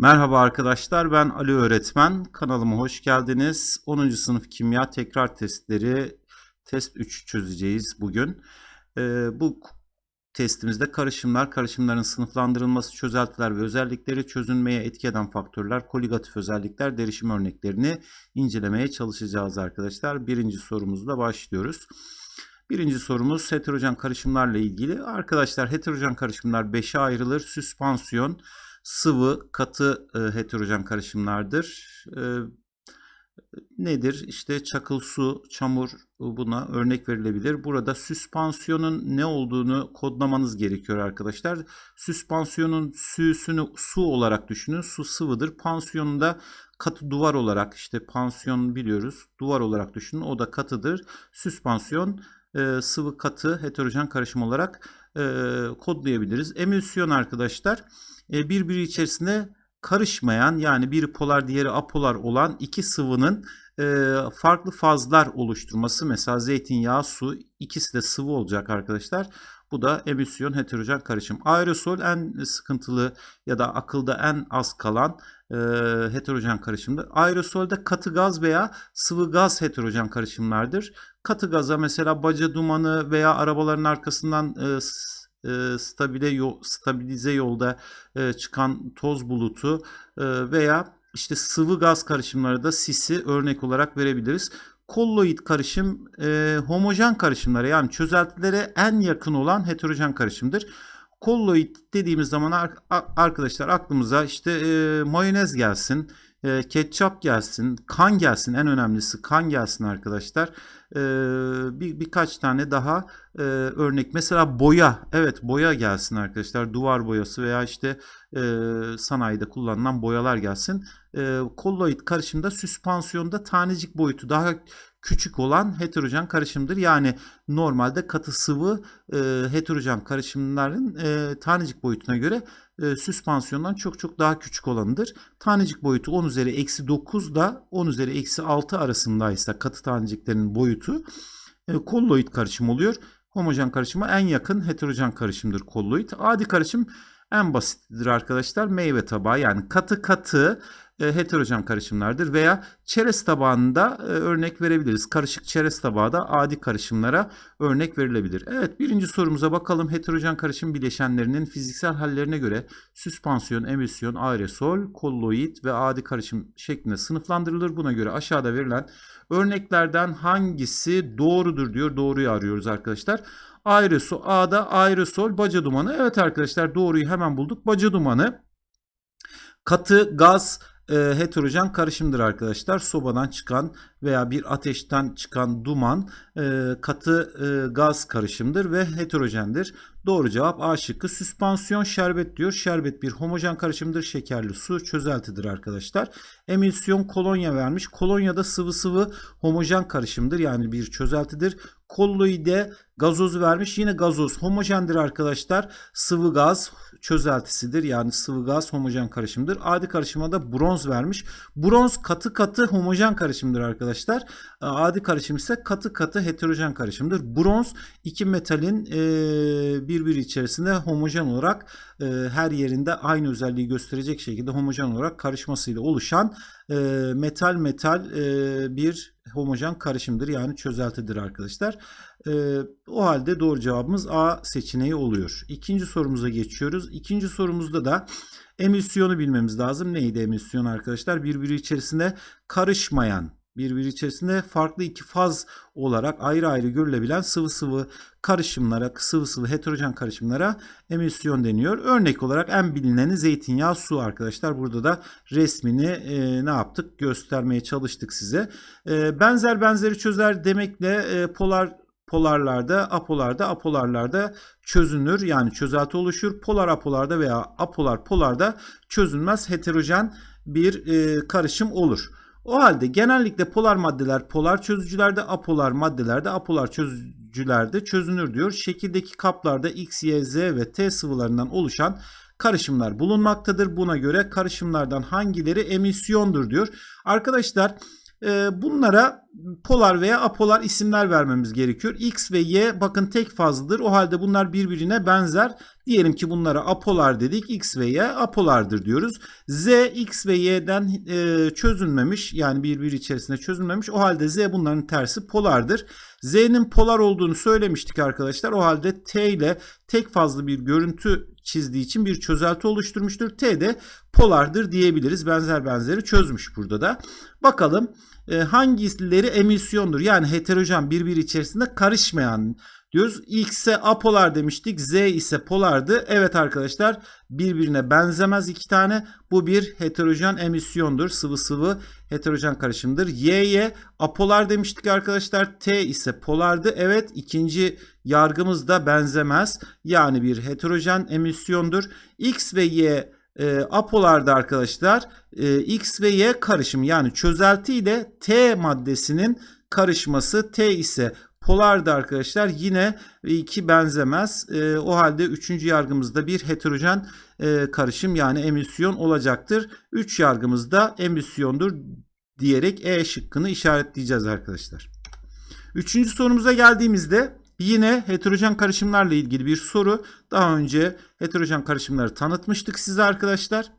Merhaba arkadaşlar ben Ali öğretmen kanalıma hoş geldiniz. 10. sınıf kimya tekrar testleri test 3 çözeceğiz bugün. Ee, bu testimizde karışımlar, karışımların sınıflandırılması, çözeltiler ve özellikleri, çözünmeye etki eden faktörler, koligatif özellikler, derişim örneklerini incelemeye çalışacağız arkadaşlar. Birinci sorumuzla başlıyoruz. Birinci sorumuz heterojen karışımlarla ilgili. Arkadaşlar heterojen karışımlar 5'e ayrılır. Süspansiyon, sıvı, katı e, heterojen karışımlardır. E, nedir? İşte çakıl su, çamur buna örnek verilebilir. Burada süspansiyonun ne olduğunu kodlamanız gerekiyor arkadaşlar. Süspansiyonun süsünü su olarak düşünün. Su sıvıdır. Pansiyonu da katı duvar olarak işte pansiyon biliyoruz. Duvar olarak düşünün. O da katıdır. Süspansiyon e, sıvı katı heterojen karışım olarak e, kodlayabiliriz. Emülsiyon arkadaşlar e, birbiri içerisinde karışmayan yani biri polar diğeri apolar olan iki sıvının e, farklı fazlar oluşturması. Mesela zeytinyağı, su ikisi de sıvı olacak arkadaşlar. Bu da emisyon heterojen karışım. Aerosol en sıkıntılı ya da akılda en az kalan e, heterojen karışımdır. Aerosolde katı gaz veya sıvı gaz heterojen karışımlardır. Katı gaza mesela baca dumanı veya arabaların arkasından e, e, stabile stabilize yolda e, çıkan toz bulutu e, veya işte sıvı gaz karışımları da sisi örnek olarak verebiliriz. Kolloid karışım homojen karışımlara yani çözeltilere en yakın olan heterojen karışımdır. Kolloid dediğimiz zaman ar arkadaşlar aklımıza işte mayonez gelsin, ketçap gelsin, kan gelsin en önemlisi kan gelsin arkadaşlar. E, bir birkaç tane daha e, örnek. Mesela boya. Evet boya gelsin arkadaşlar. Duvar boyası veya işte e, sanayide kullanılan boyalar gelsin. E, kolloid karışımda süspansiyonda tanecik boyutu. Daha küçük olan heterojen karışımdır. Yani normalde katı sıvı e, heterojen karışımların e, tanecik boyutuna göre e, süspansiyondan çok çok daha küçük olanıdır. Tanecik boyutu 10 üzeri eksi 9 da 10 üzeri eksi 6 arasındaysa katı taneciklerin boyutu e, kolloid karışım oluyor. Homojen karışıma en yakın heterojen karışımdır kolloid. Adi karışım en basittir arkadaşlar. Meyve tabağı yani katı katı e, heterojen karışımlardır veya çerez tabağında e, örnek verebiliriz. Karışık çerez tabağı da adi karışımlara örnek verilebilir. Evet birinci sorumuza bakalım. Heterojen karışım bileşenlerinin fiziksel hallerine göre süspansiyon, emisyon, aerosol, kolloid ve adi karışım şeklinde sınıflandırılır. Buna göre aşağıda verilen örneklerden hangisi doğrudur diyor. Doğruyu arıyoruz arkadaşlar. Aerosol, A'da aerosol, baca dumanı. Evet arkadaşlar doğruyu hemen bulduk. Baca dumanı katı gaz e, heterojen karışımdır arkadaşlar. Sobadan çıkan veya bir ateşten çıkan duman e, katı e, gaz karışımdır ve heterojendir. Doğru cevap A şıkkı. Süspansiyon şerbet diyor. Şerbet bir homojen karışımdır. Şekerli su çözeltidir arkadaşlar. Emilsiyon kolonya vermiş. Kolonya da sıvı sıvı homojen karışımdır. Yani bir çözeltidir. Kolloide gazoz vermiş. Yine gazoz homojendir arkadaşlar. Sıvı gaz çözeltisidir. Yani sıvı gaz homojen karışımdır. Adi karışıma da bronz vermiş. Bronz katı katı homojen karışımdır arkadaşlar. Adi karışım ise katı katı heterojen karışımdır. Bronz iki metalin e, birbiri içerisinde homojen olarak e, her yerinde aynı özelliği gösterecek şekilde homojen olarak karışmasıyla oluşan e, metal metal e, bir homojen karışımdır. Yani çözeltidir arkadaşlar. E, o halde doğru cevabımız A seçeneği oluyor. İkinci sorumuza geçiyoruz. İkinci sorumuzda da emisyonu bilmemiz lazım. Neydi emisyon arkadaşlar? Birbiri içerisinde karışmayan birbiri içerisinde farklı iki faz olarak ayrı ayrı görülebilen sıvı sıvı karışımlara, sıvı sıvı heterojen karışımlara emisyon deniyor. Örnek olarak en bilineni zeytinyağı su arkadaşlar. Burada da resmini e, ne yaptık göstermeye çalıştık size. E, benzer benzeri çözer demekle e, polar polarlarda, apolarda, apolarlarda çözünür. Yani çözelti oluşur. Polar apolarda veya apolar polarda çözünmez heterojen bir e, karışım olur. O halde genellikle polar maddeler polar çözücülerde, apolar maddelerde apolar çözücülerde çözünür diyor. Şekildeki kaplarda X, Y, Z ve T sıvılarından oluşan karışımlar bulunmaktadır. Buna göre karışımlardan hangileri emisyondur diyor. Arkadaşlar bunlara polar veya apolar isimler vermemiz gerekiyor. X ve Y bakın tek fazladır. O halde bunlar birbirine benzer. Diyelim ki bunlara apolar dedik. X ve Y apolardır diyoruz. Z X ve Y'den e, çözülmemiş yani birbiri içerisinde çözülmemiş. O halde Z bunların tersi polardır. Z'nin polar olduğunu söylemiştik arkadaşlar. O halde T ile tek fazla bir görüntü çizdiği için bir çözelti oluşturmuştur. T de polardır diyebiliriz. Benzer benzeri çözmüş burada da. Bakalım e, hangileri emisyondur? Yani heterojen birbiri içerisinde karışmayan diyoruz. X'e apolar demiştik. Z ise polardı. Evet arkadaşlar birbirine benzemez iki tane. Bu bir heterojen emisyondur. Sıvı sıvı heterojen karışımdır. Y'ye apolar demiştik arkadaşlar. T ise polardı. Evet ikinci yargımız da benzemez. Yani bir heterojen emisyondur. X ve Y e, apolarda arkadaşlar e, X ve Y karışımı yani çözelti ile T maddesinin karışması T ise polarda arkadaşlar yine iki benzemez. E, o halde üçüncü yargımızda bir heterojen e, karışım yani emisyon olacaktır. Üç yargımızda emisyondur diyerek E şıkkını işaretleyeceğiz arkadaşlar. Üçüncü sorumuza geldiğimizde Yine heterojen karışımlarla ilgili bir soru. Daha önce heterojen karışımları tanıtmıştık size arkadaşlar.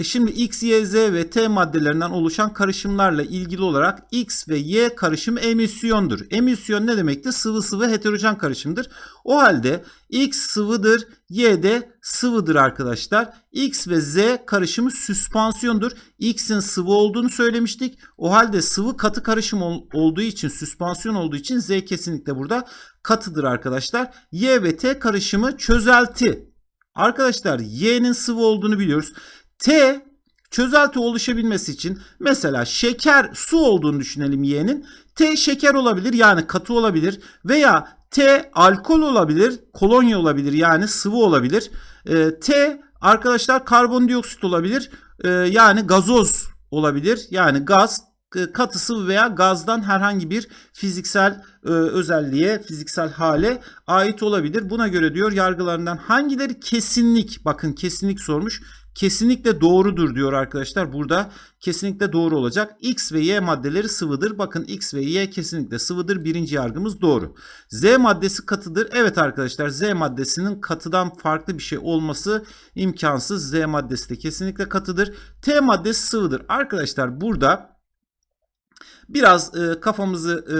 E şimdi X, Y, Z ve T maddelerinden oluşan karışımlarla ilgili olarak X ve Y karışımı emisyondur. Emisyon ne demekti? Sıvı sıvı heterojen karışımdır. O halde X sıvıdır, Y de sıvıdır arkadaşlar. X ve Z karışımı süspansiyondur. X'in sıvı olduğunu söylemiştik. O halde sıvı katı karışım ol, olduğu için, süspansiyon olduğu için Z kesinlikle burada katıdır arkadaşlar. Y ve T karışımı çözelti. Arkadaşlar Y'nin sıvı olduğunu biliyoruz. T çözelti oluşabilmesi için mesela şeker su olduğunu düşünelim Y'nin. T şeker olabilir yani katı olabilir veya T alkol olabilir, kolonya olabilir yani sıvı olabilir. E, T arkadaşlar karbondioksit olabilir e, yani gazoz olabilir yani gaz katı sıvı veya gazdan herhangi bir fiziksel e, özelliğe, fiziksel hale ait olabilir. Buna göre diyor yargılarından hangileri kesinlik, bakın kesinlik sormuş kesinlikle doğrudur diyor arkadaşlar. Burada kesinlikle doğru olacak. X ve Y maddeleri sıvıdır. Bakın X ve Y kesinlikle sıvıdır. Birinci yargımız doğru. Z maddesi katıdır. Evet arkadaşlar Z maddesinin katıdan farklı bir şey olması imkansız. Z maddesi de kesinlikle katıdır. T maddesi sıvıdır. Arkadaşlar burada biraz e, kafamızı e,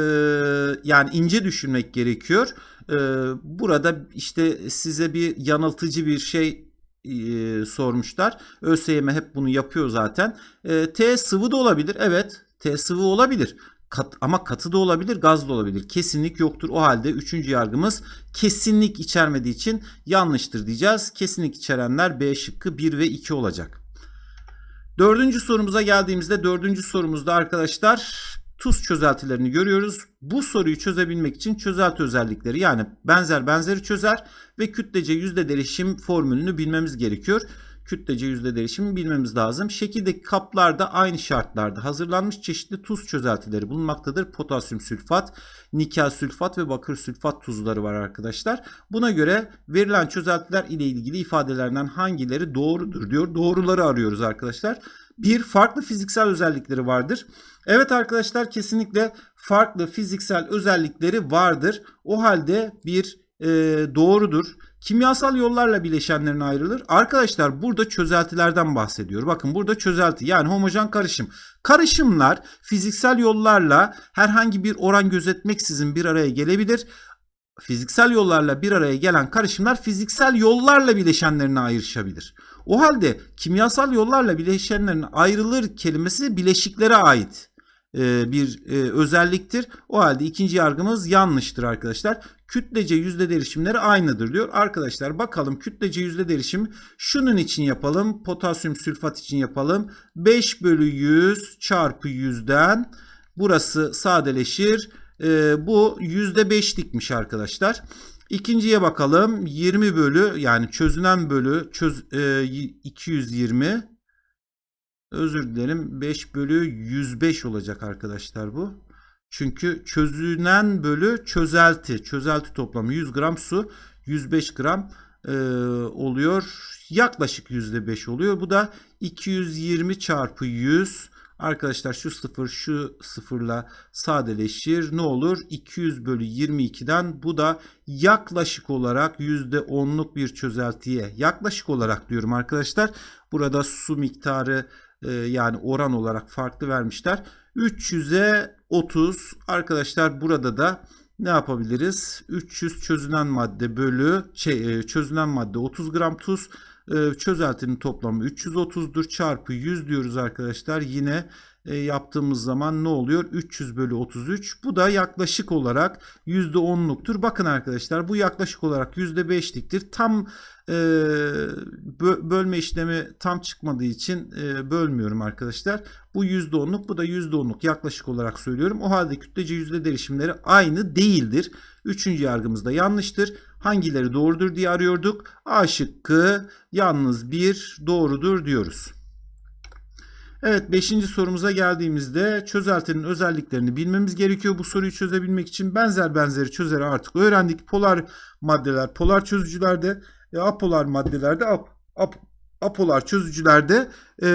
yani ince düşünmek gerekiyor. E, burada işte size bir yanıltıcı bir şey e, sormuşlar. ÖSYM hep bunu yapıyor zaten. E, T sıvı da olabilir. Evet T sıvı olabilir. Kat, ama katı da olabilir, gaz da olabilir. Kesinlik yoktur. O halde üçüncü yargımız kesinlik içermediği için yanlıştır diyeceğiz. Kesinlik içerenler B şıkkı 1 ve 2 olacak. Dördüncü sorumuza geldiğimizde dördüncü sorumuzda arkadaşlar tuz çözeltilerini görüyoruz. Bu soruyu çözebilmek için çözelti özellikleri yani benzer benzeri çözer ve kütlece yüzde derişim formülünü bilmemiz gerekiyor. Kütlece yüzde derişimi bilmemiz lazım. Şekildeki kaplarda aynı şartlarda hazırlanmış çeşitli tuz çözeltileri bulunmaktadır. Potasyum sülfat, nikel sülfat ve bakır sülfat tuzları var arkadaşlar. Buna göre verilen çözeltiler ile ilgili ifadelerden hangileri doğrudur diyor. Doğruları arıyoruz arkadaşlar. Bir farklı fiziksel özellikleri vardır. Evet arkadaşlar kesinlikle farklı fiziksel özellikleri vardır. O halde bir e, doğrudur. Kimyasal yollarla bileşenlerine ayrılır. Arkadaşlar burada çözeltilerden bahsediyor. Bakın burada çözelti yani homojen karışım. Karışımlar fiziksel yollarla herhangi bir oran gözetmeksizin bir araya gelebilir. Fiziksel yollarla bir araya gelen karışımlar fiziksel yollarla bileşenlerine ayrışabilir. O halde kimyasal yollarla bileşenlerin ayrılır kelimesi bileşiklere ait e, bir e, özelliktir. O halde ikinci yargımız yanlıştır arkadaşlar. Kütlece yüzde derişimleri aynıdır diyor. Arkadaşlar bakalım kütlece yüzde derişim şunun için yapalım. Potasyum sülfat için yapalım. 5 bölü 100 çarpı 100'den burası sadeleşir. E, bu yüzde 5'likmiş arkadaşlar. İkinciye bakalım. 20 bölü yani çözünen bölü çöz, 220 özür dilerim 5 bölü 105 olacak arkadaşlar bu. Çünkü çözünen bölü çözelti. Çözelti toplamı 100 gram su 105 gram e, oluyor. Yaklaşık %5 oluyor. Bu da 220 çarpı 100 Arkadaşlar şu sıfır şu sıfırla sadeleşir. Ne olur? 200 bölü 22'den bu da yaklaşık olarak %10'luk bir çözeltiye yaklaşık olarak diyorum arkadaşlar. Burada su miktarı e, yani oran olarak farklı vermişler. 300'e 30 arkadaşlar burada da ne yapabiliriz? 300 çözünen madde bölü şey e, çözünen madde 30 gram tuz çözeltinin toplamı 330'dur çarpı 100 diyoruz arkadaşlar. Yine e, yaptığımız zaman ne oluyor? 300 bölü 33. Bu da yaklaşık olarak %10'luktur. Bakın arkadaşlar bu yaklaşık olarak %5'liktir. Tam e, bölme işlemi tam çıkmadığı için e, bölmüyorum arkadaşlar. Bu %10'luk bu da %10'luk yaklaşık olarak söylüyorum. O halde kütlece yüzde değişimleri aynı değildir. Üçüncü yargımız da yanlıştır. Hangileri doğrudur diye arıyorduk. A şıkkı yalnız bir doğrudur diyoruz. Evet 5. sorumuza geldiğimizde çözeltinin özelliklerini bilmemiz gerekiyor. Bu soruyu çözebilmek için benzer benzeri çözeri artık öğrendik. Polar maddeler polar çözücülerde, e, apolar maddelerde ap, ap, apolar çözücülerde e,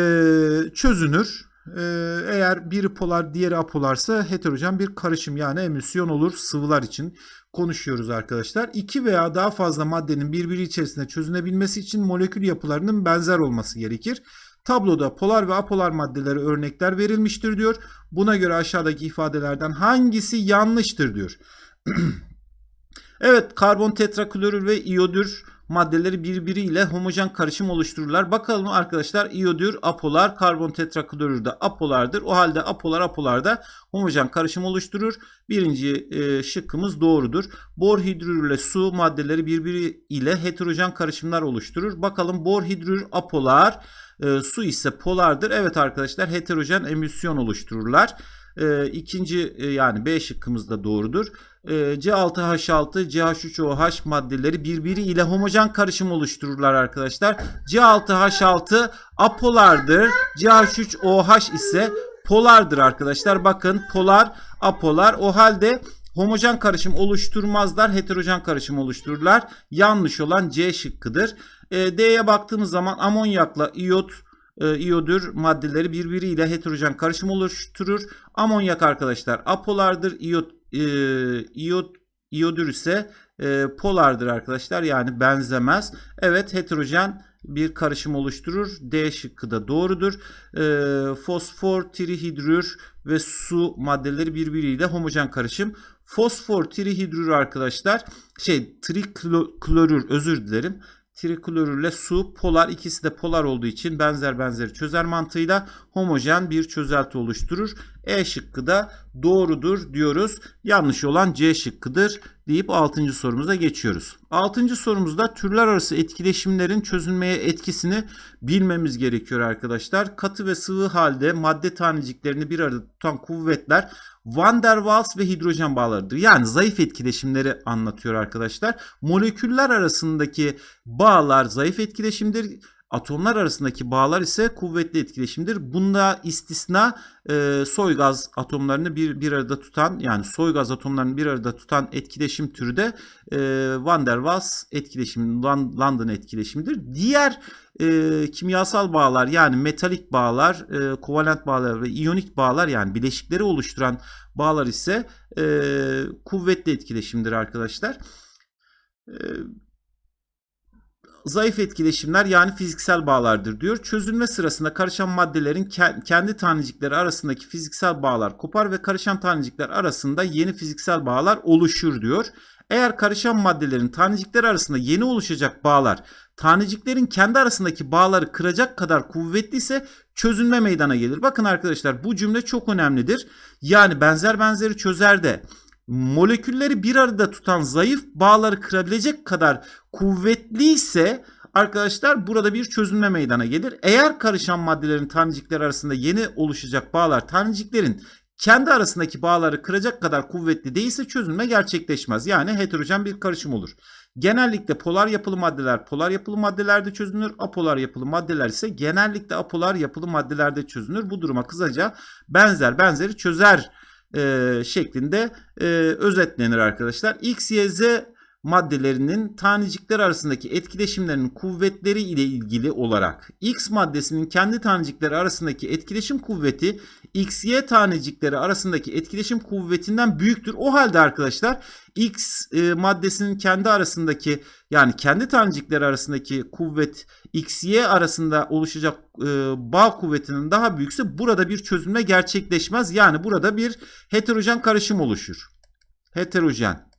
çözünür. E, eğer biri polar diğeri apolarsa heterojen bir karışım yani emülsiyon olur sıvılar için konuşuyoruz arkadaşlar. İki veya daha fazla maddenin birbiri içerisinde çözünebilmesi için molekül yapılarının benzer olması gerekir. Tabloda polar ve apolar maddelere örnekler verilmiştir diyor. Buna göre aşağıdaki ifadelerden hangisi yanlıştır diyor. evet karbon tetraklorür ve iyodür maddeleri birbiriyle homojen karışım oluştururlar. Bakalım arkadaşlar iyodür apolar, karbon tetraklorür de apolardır. O halde apolar apolarda homojen karışım oluşturur. Birinci e, şıkkımız doğrudur. Bor hidrür ile su maddeleri birbiriyle heterojen karışımlar oluşturur. Bakalım bor hidrür apolar, e, su ise polardır. Evet arkadaşlar heterojen emülsiyon oluştururlar. E, ikinci e, yani B şıkkımız da doğrudur. E, C6H6, CH3OH maddeleri birbiriyle homojen karışım oluştururlar arkadaşlar. C6H6 apolardır. CH3OH ise polardır arkadaşlar. Bakın polar, apolar. O halde homojen karışım oluşturmazlar. Heterojen karışım oluştururlar. Yanlış olan C şıkkıdır. E, D'ye baktığımız zaman amonyakla iyot e, iyodür maddeleri birbiriyle heterojen karışım oluşturur. Amonyak arkadaşlar apolardır. İyot, e, iyot, iyodür ise e, polardır arkadaşlar. Yani benzemez. Evet heterojen bir karışım oluşturur. D şıkkı da doğrudur. E, fosfor, trihidrür ve su maddeleri birbiriyle homojen karışım. Fosfor, trihidrür arkadaşlar şey triklorür özür dilerim triklorürle su polar ikisi de polar olduğu için benzer benzeri çözer mantığıyla homojen bir çözelti oluşturur. E şıkkı da doğrudur diyoruz. Yanlış olan C şıkkıdır deyip 6. sorumuza geçiyoruz. 6. sorumuzda türler arası etkileşimlerin çözülmeye etkisini bilmemiz gerekiyor arkadaşlar. Katı ve sıvı halde madde taneciklerini bir arada tutan kuvvetler Van der Waals ve hidrojen bağlarıdır. Yani zayıf etkileşimleri anlatıyor arkadaşlar. Moleküller arasındaki bağlar zayıf etkileşimdir Atomlar arasındaki bağlar ise kuvvetli etkileşimdir. Bunda istisna e, soy gaz atomlarını bir, bir arada tutan yani soy gaz atomlarını bir arada tutan etkileşim türü de e, Van der Waals etkileşimi, London etkileşimidir. Diğer e, kimyasal bağlar yani metalik bağlar, e, kovalent bağlar ve iyonik bağlar yani bileşikleri oluşturan bağlar ise e, kuvvetli etkileşimdir arkadaşlar. E, zayıf etkileşimler yani fiziksel bağlardır diyor. Çözülme sırasında karışan maddelerin kendi tanecikleri arasındaki fiziksel bağlar kopar ve karışan tanecikler arasında yeni fiziksel bağlar oluşur diyor. Eğer karışan maddelerin tanecikler arasında yeni oluşacak bağlar taneciklerin kendi arasındaki bağları kıracak kadar kuvvetli ise çözülme meydana gelir. Bakın arkadaşlar bu cümle çok önemlidir. Yani benzer benzeri çözer de molekülleri bir arada tutan zayıf bağları kırabilecek kadar kuvvetli ise arkadaşlar burada bir çözülme meydana gelir. Eğer karışan maddelerin tanecikler arasında yeni oluşacak bağlar taneciklerin kendi arasındaki bağları kıracak kadar kuvvetli değilse çözünme gerçekleşmez. Yani heterojen bir karışım olur. Genellikle polar yapılı maddeler polar yapılı maddelerde çözünür. Apolar yapılı maddeler ise genellikle apolar yapılı maddelerde çözünür. Bu duruma kısaca benzer benzeri çözer e, şeklinde e, özetlenir arkadaşlar. X, Y, Z maddelerinin tanecikler arasındaki etkileşimlerinin kuvvetleri ile ilgili olarak X maddesinin kendi tanecikleri arasındaki etkileşim kuvveti XY tanecikleri arasındaki etkileşim kuvvetinden büyüktür. O halde arkadaşlar X e, maddesinin kendi arasındaki yani kendi tanecikleri arasındaki kuvvet XY arasında oluşacak e, bağ kuvvetinin daha büyükse burada bir çözülme gerçekleşmez. Yani burada bir heterojen karışım oluşur. Heterojen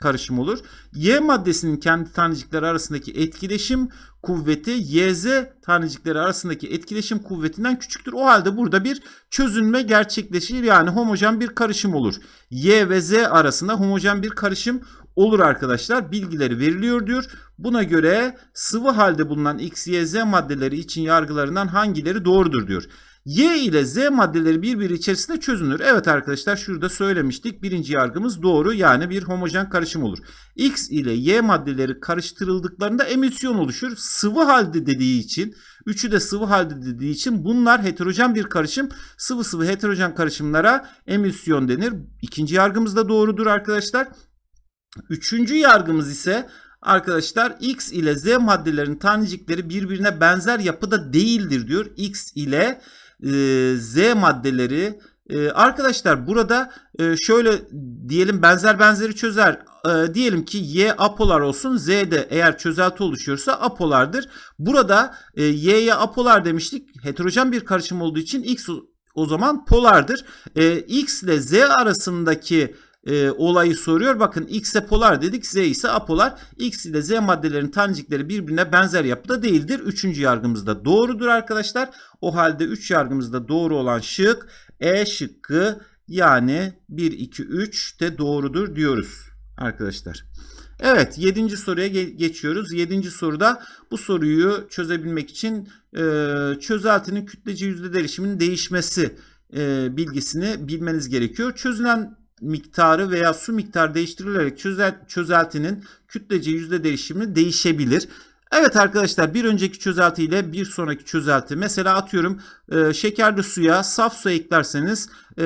karışım olur. Y maddesinin kendi tanecikleri arasındaki etkileşim kuvveti YZ tanecikleri arasındaki etkileşim kuvvetinden küçüktür. O halde burada bir çözünme gerçekleşir. Yani homojen bir karışım olur. Y ve Z arasında homojen bir karışım olur arkadaşlar. Bilgileri veriliyor diyor. Buna göre sıvı halde bulunan X, Y, Z maddeleri için yargılarından hangileri doğrudur diyor. Y ile Z maddeleri birbiri içerisinde çözünür. Evet arkadaşlar şurada söylemiştik. Birinci yargımız doğru yani bir homojen karışım olur. X ile Y maddeleri karıştırıldıklarında emisyon oluşur. Sıvı halde dediği için, üçü de sıvı halde dediği için bunlar heterojen bir karışım. Sıvı sıvı heterojen karışımlara emisyon denir. İkinci yargımız da doğrudur arkadaşlar. Üçüncü yargımız ise Arkadaşlar X ile Z maddelerin tanecikleri birbirine benzer yapıda değildir diyor. X ile Z maddeleri arkadaşlar burada şöyle diyelim benzer benzeri çözer. Diyelim ki Y apolar olsun Z de eğer çözelti oluşuyorsa apolardır. Burada e, Y'ye apolar demiştik. Heterojen bir karışım olduğu için X o zaman polardır. X ile Z arasındaki e, olayı soruyor. Bakın X'e polar dedik. Z ise apolar. X ile Z maddelerin tanecikleri birbirine benzer yapıda değildir. Üçüncü yargımız da doğrudur arkadaşlar. O halde 3 yargımızda doğru olan şık E şıkkı yani 1, 2, 3 de doğrudur diyoruz arkadaşlar. Evet 7. soruya geçiyoruz. 7. soruda bu soruyu çözebilmek için e, çözeltinin kütlece yüzde değişiminin değişmesi e, bilgisini bilmeniz gerekiyor. Çözülen miktarı veya su miktarı değiştirilerek çözel, çözeltinin kütlece yüzde değişimi değişebilir. Evet arkadaşlar bir önceki çözelti ile bir sonraki çözelti mesela atıyorum e, şekerli suya saf su eklerseniz e,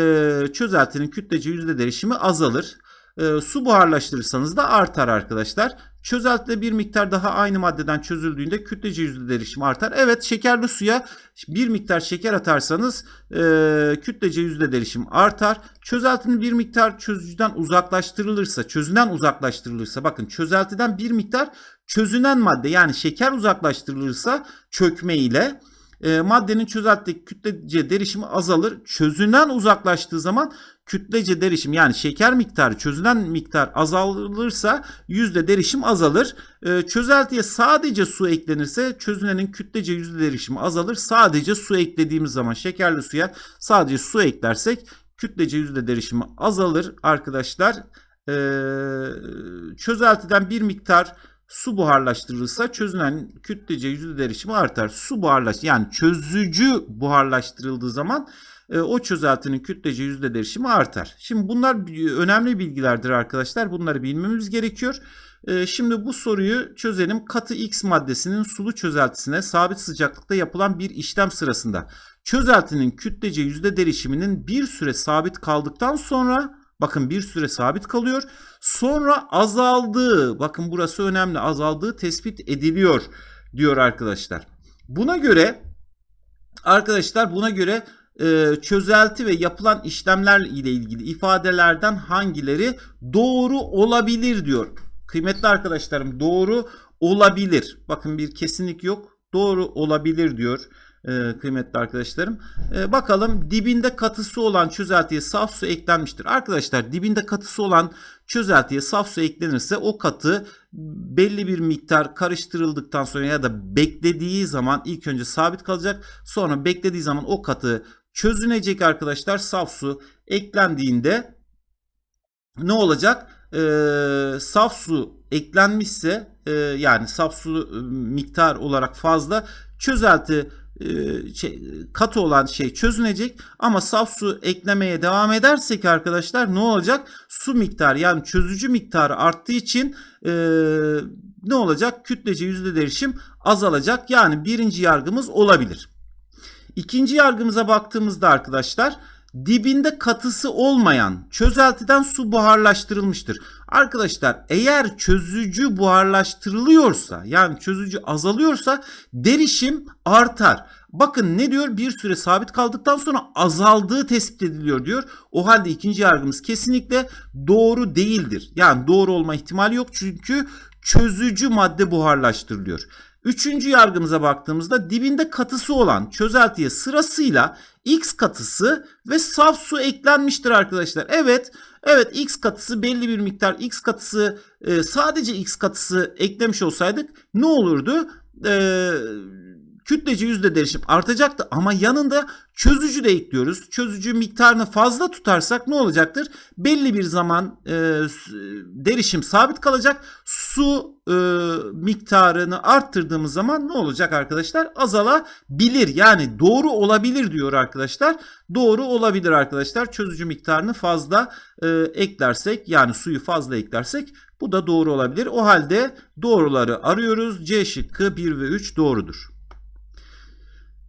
çözeltinin kütlece yüzde değişimi azalır. E, su buharlaştırırsanız da artar arkadaşlar. Çözeltide bir miktar daha aynı maddeden çözüldüğünde kütlece yüzde derişim artar. Evet şekerli suya bir miktar şeker atarsanız e, kütlece yüzde derişim artar. Çözeltinin bir miktar çözücüden uzaklaştırılırsa, çözünen uzaklaştırılırsa bakın çözeltiden bir miktar çözünen madde yani şeker uzaklaştırılırsa çökme ile e, maddenin çözeltideki kütlece derişimi azalır. Çözünen uzaklaştığı zaman kütlece derişim yani şeker miktarı çözülen miktar azalırsa yüzde derişim azalır. E, çözeltiye sadece su eklenirse çözünenin kütlece yüzde derişimi azalır. Sadece su eklediğimiz zaman şekerli suya sadece su eklersek kütlece yüzde derişimi azalır arkadaşlar. E, çözeltiden bir miktar su buharlaştırılırsa çözünen kütlece yüzde derişimi artar. Su buharlaş yani çözücü buharlaştırıldığı zaman o çözeltinin kütlece yüzde derişimi artar. Şimdi bunlar önemli bilgilerdir arkadaşlar. Bunları bilmemiz gerekiyor. E, şimdi bu soruyu çözelim. Katı X maddesinin sulu çözeltisine sabit sıcaklıkta yapılan bir işlem sırasında çözeltinin kütlece yüzde derişiminin bir süre sabit kaldıktan sonra bakın bir süre sabit kalıyor. Sonra azaldığı bakın burası önemli azaldığı tespit ediliyor diyor arkadaşlar. Buna göre arkadaşlar buna göre e, çözelti ve yapılan işlemler ile ilgili ifadelerden hangileri doğru olabilir diyor. Kıymetli arkadaşlarım doğru olabilir. Bakın bir kesinlik yok. Doğru olabilir diyor e, kıymetli arkadaşlarım. E, bakalım dibinde katısı olan çözeltiye saf su eklenmiştir. Arkadaşlar dibinde katısı olan çözeltiye saf su eklenirse o katı belli bir miktar karıştırıldıktan sonra ya da beklediği zaman ilk önce sabit kalacak. Sonra beklediği zaman o katı çözünecek arkadaşlar. Saf su eklendiğinde ne olacak? Ee, saf su eklenmişse e, yani saf su e, miktar olarak fazla çözelti e, şey, katı olan şey çözünecek ama saf su eklemeye devam edersek arkadaşlar ne olacak? Su miktarı yani çözücü miktarı arttığı için e, ne olacak? Kütlece yüzde derişim azalacak. Yani birinci yargımız olabilir. İkinci yargımıza baktığımızda arkadaşlar dibinde katısı olmayan çözeltiden su buharlaştırılmıştır. Arkadaşlar eğer çözücü buharlaştırılıyorsa yani çözücü azalıyorsa derişim artar. Bakın ne diyor? Bir süre sabit kaldıktan sonra azaldığı tespit ediliyor diyor. O halde ikinci yargımız kesinlikle doğru değildir. Yani doğru olma ihtimali yok çünkü çözücü madde buharlaştırılıyor. Üçüncü yargımıza baktığımızda dibinde katısı olan çözeltiye sırasıyla X katısı ve saf su eklenmiştir arkadaşlar. Evet, evet X katısı belli bir miktar X katısı e, sadece X katısı eklemiş olsaydık ne olurdu? Eee kütlece yüzde derişim artacaktı ama yanında çözücü de ekliyoruz. Çözücü miktarını fazla tutarsak ne olacaktır? Belli bir zaman e, derişim sabit kalacak. Su e, miktarını arttırdığımız zaman ne olacak arkadaşlar? Azalabilir. Yani doğru olabilir diyor arkadaşlar. Doğru olabilir arkadaşlar. Çözücü miktarını fazla e, eklersek yani suyu fazla eklersek bu da doğru olabilir. O halde doğruları arıyoruz. C şıkkı 1 ve 3 doğrudur.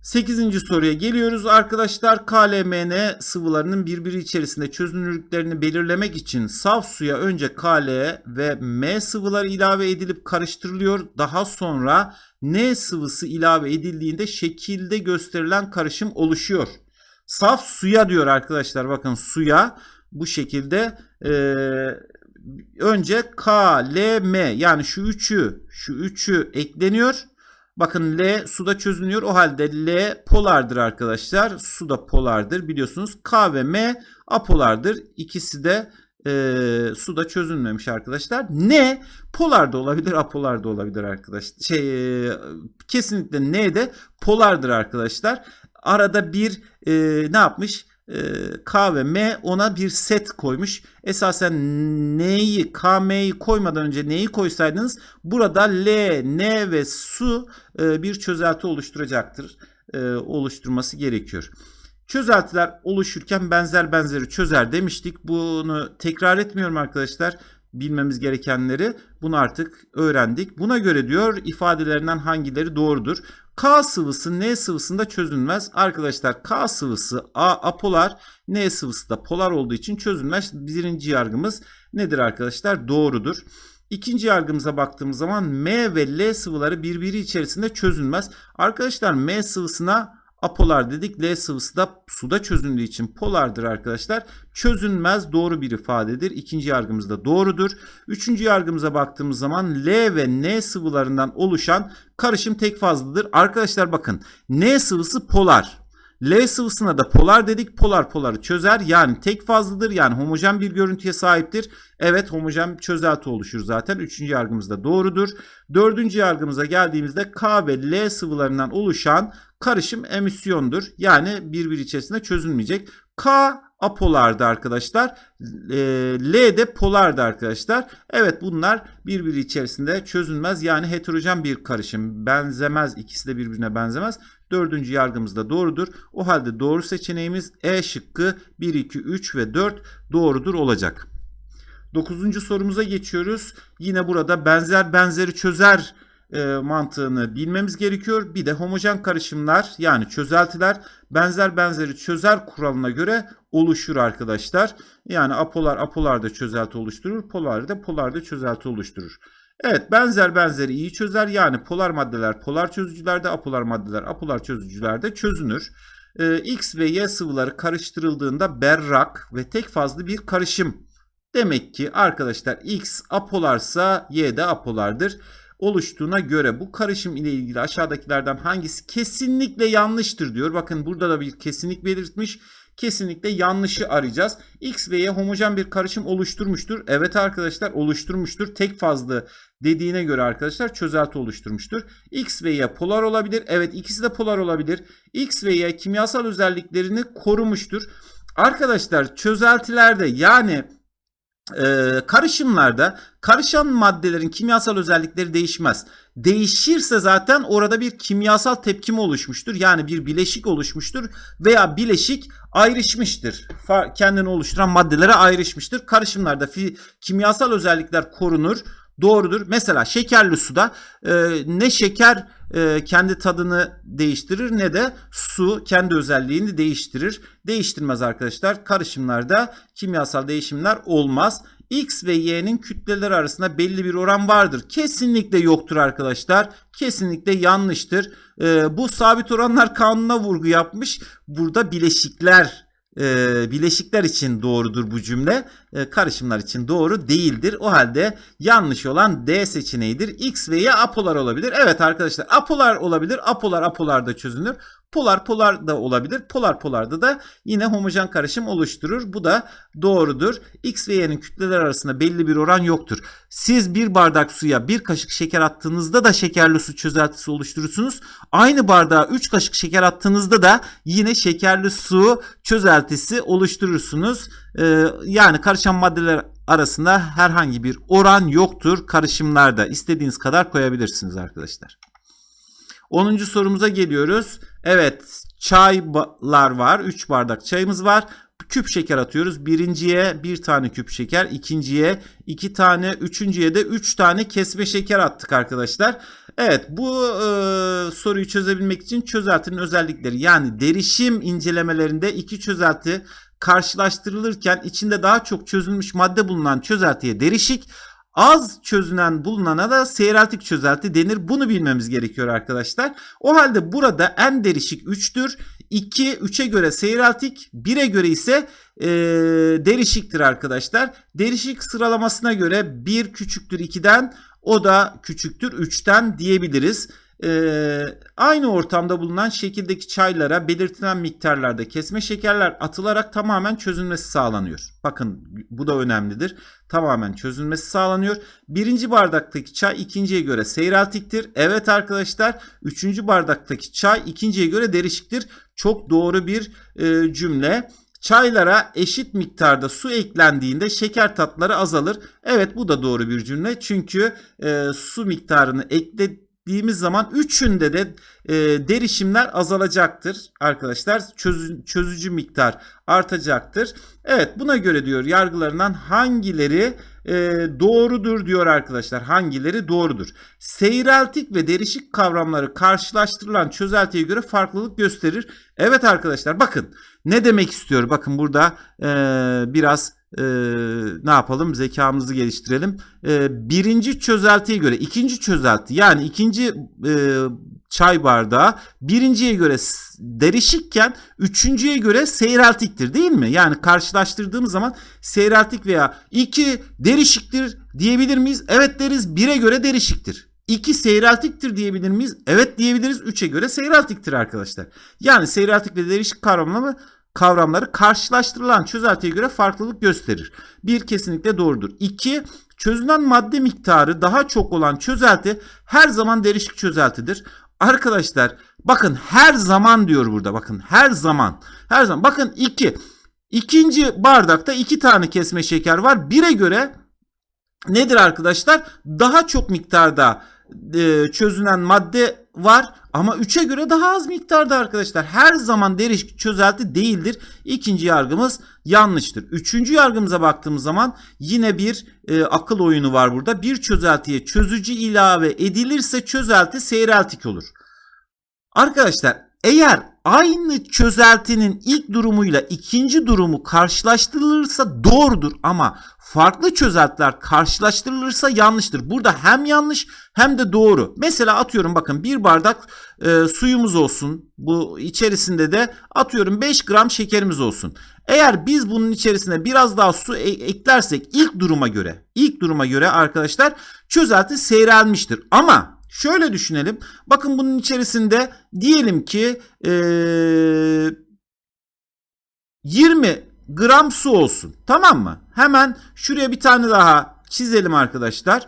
8. soruya geliyoruz arkadaşlar. KLMN sıvılarının birbiri içerisinde çözünürlüklerini belirlemek için saf suya önce KL ve M sıvıları ilave edilip karıştırılıyor. Daha sonra N sıvısı ilave edildiğinde şekilde gösterilen karışım oluşuyor. Saf suya diyor arkadaşlar bakın suya bu şekilde e, önce K, L, M yani şu üçü şu üçü ekleniyor. Bakın L suda çözünüyor. O halde L polardır arkadaşlar. Su da polardır biliyorsunuz. K ve M apolardır. İkisi de e, suda çözünmemiş arkadaşlar. N polar da olabilir, apolar da olabilir arkadaşlar. Şey, e, kesinlikle N de polardır arkadaşlar. Arada bir e, ne yapmış? E, K ve M ona bir set koymuş. Esasen N'yi K, M'yi koymadan önce neyi koysaydınız burada L, N ve su e, bir çözelti oluşturacaktır. E, oluşturması gerekiyor. Çözeltiler oluşurken benzer benzeri çözer demiştik. Bunu tekrar etmiyorum arkadaşlar bilmemiz gerekenleri bunu artık öğrendik. Buna göre diyor ifadelerinden hangileri doğrudur? K sıvısı N sıvısında çözünmez. Arkadaşlar K sıvısı A apolar, N sıvısı da polar olduğu için çözünmez. Birinci yargımız nedir arkadaşlar? Doğrudur. İkinci yargımıza baktığımız zaman M ve L sıvıları birbiri içerisinde çözünmez. Arkadaşlar M sıvısına apolar dedik. L sıvısı da suda çözündüğü için polardır arkadaşlar. Çözünmez doğru bir ifadedir. İkinci yargımız da doğrudur. Üçüncü yargımıza baktığımız zaman L ve N sıvılarından oluşan karışım tek fazladır. Arkadaşlar bakın N sıvısı polar. L sıvısına da polar dedik. Polar poları çözer. Yani tek fazladır. Yani homojen bir görüntüye sahiptir. Evet homojen çözelti oluşur zaten. Üçüncü yargımız da doğrudur. Dördüncü yargımıza geldiğimizde K ve L sıvılarından oluşan karışım emisyondur. Yani birbiri içerisinde çözülmeyecek. K apolardı arkadaşlar. L de polardı arkadaşlar. Evet bunlar birbiri içerisinde çözülmez. Yani heterojen bir karışım. Benzemez. İkisi de birbirine benzemez. Dördüncü yargımız da doğrudur. O halde doğru seçeneğimiz E şıkkı 1, 2, 3 ve 4 doğrudur olacak. Dokuzuncu sorumuza geçiyoruz. Yine burada benzer benzeri çözer e, mantığını bilmemiz gerekiyor. Bir de homojen karışımlar yani çözeltiler benzer benzeri çözer kuralına göre oluşur arkadaşlar. Yani apolar apolarda çözelti oluşturur. Polar da polarda çözelti oluşturur. Evet benzer benzeri iyi çözer. Yani polar maddeler polar çözücülerde apolar maddeler apolar çözücülerde çözünür. Ee, X ve Y sıvıları karıştırıldığında berrak ve tek fazlı bir karışım. Demek ki arkadaşlar X apolarsa Y de apolardır oluştuğuna göre bu karışım ile ilgili aşağıdakilerden hangisi kesinlikle yanlıştır diyor. Bakın burada da bir kesinlik belirtmiş. Kesinlikle yanlışı arayacağız. X ve Y homojen bir karışım oluşturmuştur. Evet arkadaşlar oluşturmuştur. Tek fazlı dediğine göre arkadaşlar çözelti oluşturmuştur. X ve Y polar olabilir. Evet ikisi de polar olabilir. X ve Y kimyasal özelliklerini korumuştur. Arkadaşlar çözeltilerde yani Ee, karışımlarda karışan maddelerin kimyasal özellikleri değişmez. Değişirse zaten orada bir kimyasal tepkime oluşmuştur. Yani bir bileşik oluşmuştur veya bileşik ayrışmıştır. Kendini oluşturan maddelere ayrışmıştır. Karışımlarda kimyasal özellikler korunur. Doğrudur. Mesela şekerli suda e, ne şeker e, kendi tadını değiştirir ne de su kendi özelliğini değiştirir. Değiştirmez arkadaşlar. Karışımlarda kimyasal değişimler olmaz. X ve Y'nin kütleleri arasında belli bir oran vardır. Kesinlikle yoktur arkadaşlar. Kesinlikle yanlıştır. E, bu sabit oranlar kanununa vurgu yapmış. Burada bileşikler e, bileşikler için doğrudur bu cümle. E, karışımlar için doğru değildir. O halde yanlış olan D seçeneğidir. X ve Y apolar olabilir. Evet arkadaşlar apolar olabilir. Apolar apolarda çözünür. Polar polar da olabilir. Polar polarda da yine homojen karışım oluşturur. Bu da doğrudur. X ve Y'nin kütleler arasında belli bir oran yoktur. Siz bir bardak suya bir kaşık şeker attığınızda da şekerli su çözeltisi oluşturursunuz. Aynı bardağa 3 kaşık şeker attığınızda da yine şekerli su çözeltisi oluşturursunuz. Ee, yani karışan maddeler arasında herhangi bir oran yoktur karışımlarda. İstediğiniz kadar koyabilirsiniz arkadaşlar. 10. sorumuza geliyoruz. Evet çaylar var. 3 bardak çayımız var. Küp şeker atıyoruz. Birinciye bir tane küp şeker. ikinciye iki tane. Üçüncüye de üç tane kesme şeker attık arkadaşlar. Evet bu e, soruyu çözebilmek için çözeltinin özellikleri yani derişim incelemelerinde iki çözelti karşılaştırılırken içinde daha çok çözülmüş madde bulunan çözeltiye derişik Az çözünen bulunana da seyreltik çözelti denir. Bunu bilmemiz gerekiyor arkadaşlar. O halde burada en derişik 3'tür. 2 3'e göre seyreltik, 1'e göre ise e, derişiktir arkadaşlar. Derişik sıralamasına göre 1 küçüktür 2'den, o da küçüktür 3'ten diyebiliriz. Ee, aynı ortamda bulunan şekildeki çaylara belirtilen miktarlarda kesme şekerler atılarak tamamen çözülmesi sağlanıyor. Bakın bu da önemlidir. Tamamen çözülmesi sağlanıyor. Birinci bardaktaki çay ikinciye göre seyreltiktir. Evet arkadaşlar üçüncü bardaktaki çay ikinciye göre derişiktir. Çok doğru bir e, cümle. Çaylara eşit miktarda su eklendiğinde şeker tatları azalır. Evet bu da doğru bir cümle. Çünkü e, su miktarını ekle ettiğimiz zaman üçünde de e, derişimler azalacaktır arkadaşlar. Çözü, çözücü miktar artacaktır. Evet buna göre diyor yargılarından hangileri e, doğrudur diyor arkadaşlar. Hangileri doğrudur? Seyreltik ve derişik kavramları karşılaştırılan çözeltiye göre farklılık gösterir. Evet arkadaşlar bakın ne demek istiyor? Bakın burada e, biraz e, ne yapalım zekamızı geliştirelim. E, birinci çözeltiye göre ikinci çözelti yani ikinci e, çay bardağı birinciye göre derişikken üçüncüye göre seyreltiktir değil mi? Yani karşılaştırdığımız zaman seyreltik veya iki derişiktir diyebilir miyiz? Evet deriz bire göre derişiktir. 2 seyreltiktir diyebilir miyiz? Evet diyebiliriz. 3'e göre seyreltiktir arkadaşlar. Yani seyreltik ve derişik kavramları kavramları karşılaştırılan çözeltiye göre farklılık gösterir. Bir kesinlikle doğrudur. İki çözünen madde miktarı daha çok olan çözelti her zaman derişik çözeltidir. Arkadaşlar bakın her zaman diyor burada bakın her zaman her zaman bakın iki ikinci bardakta iki tane kesme şeker var. Bire göre nedir arkadaşlar? Daha çok miktarda e, çözünen madde var ama 3'e göre daha az miktarda arkadaşlar. Her zaman derişik çözelti değildir. İkinci yargımız yanlıştır. Üçüncü yargımıza baktığımız zaman yine bir e, akıl oyunu var burada. Bir çözeltiye çözücü ilave edilirse çözelti seyreltik olur. Arkadaşlar eğer aynı çözeltinin ilk durumuyla ikinci durumu karşılaştırılırsa doğrudur ama farklı çözeltiler karşılaştırılırsa yanlıştır. Burada hem yanlış hem de doğru. Mesela atıyorum bakın bir bardak e, suyumuz olsun. Bu içerisinde de atıyorum 5 gram şekerimiz olsun. Eğer biz bunun içerisine biraz daha su e- eklersek ilk duruma göre ilk duruma göre arkadaşlar çözelti seyrelmiştir. Ama Şöyle düşünelim. Bakın bunun içerisinde diyelim ki ee, 20 gram su olsun. Tamam mı? Hemen şuraya bir tane daha çizelim arkadaşlar.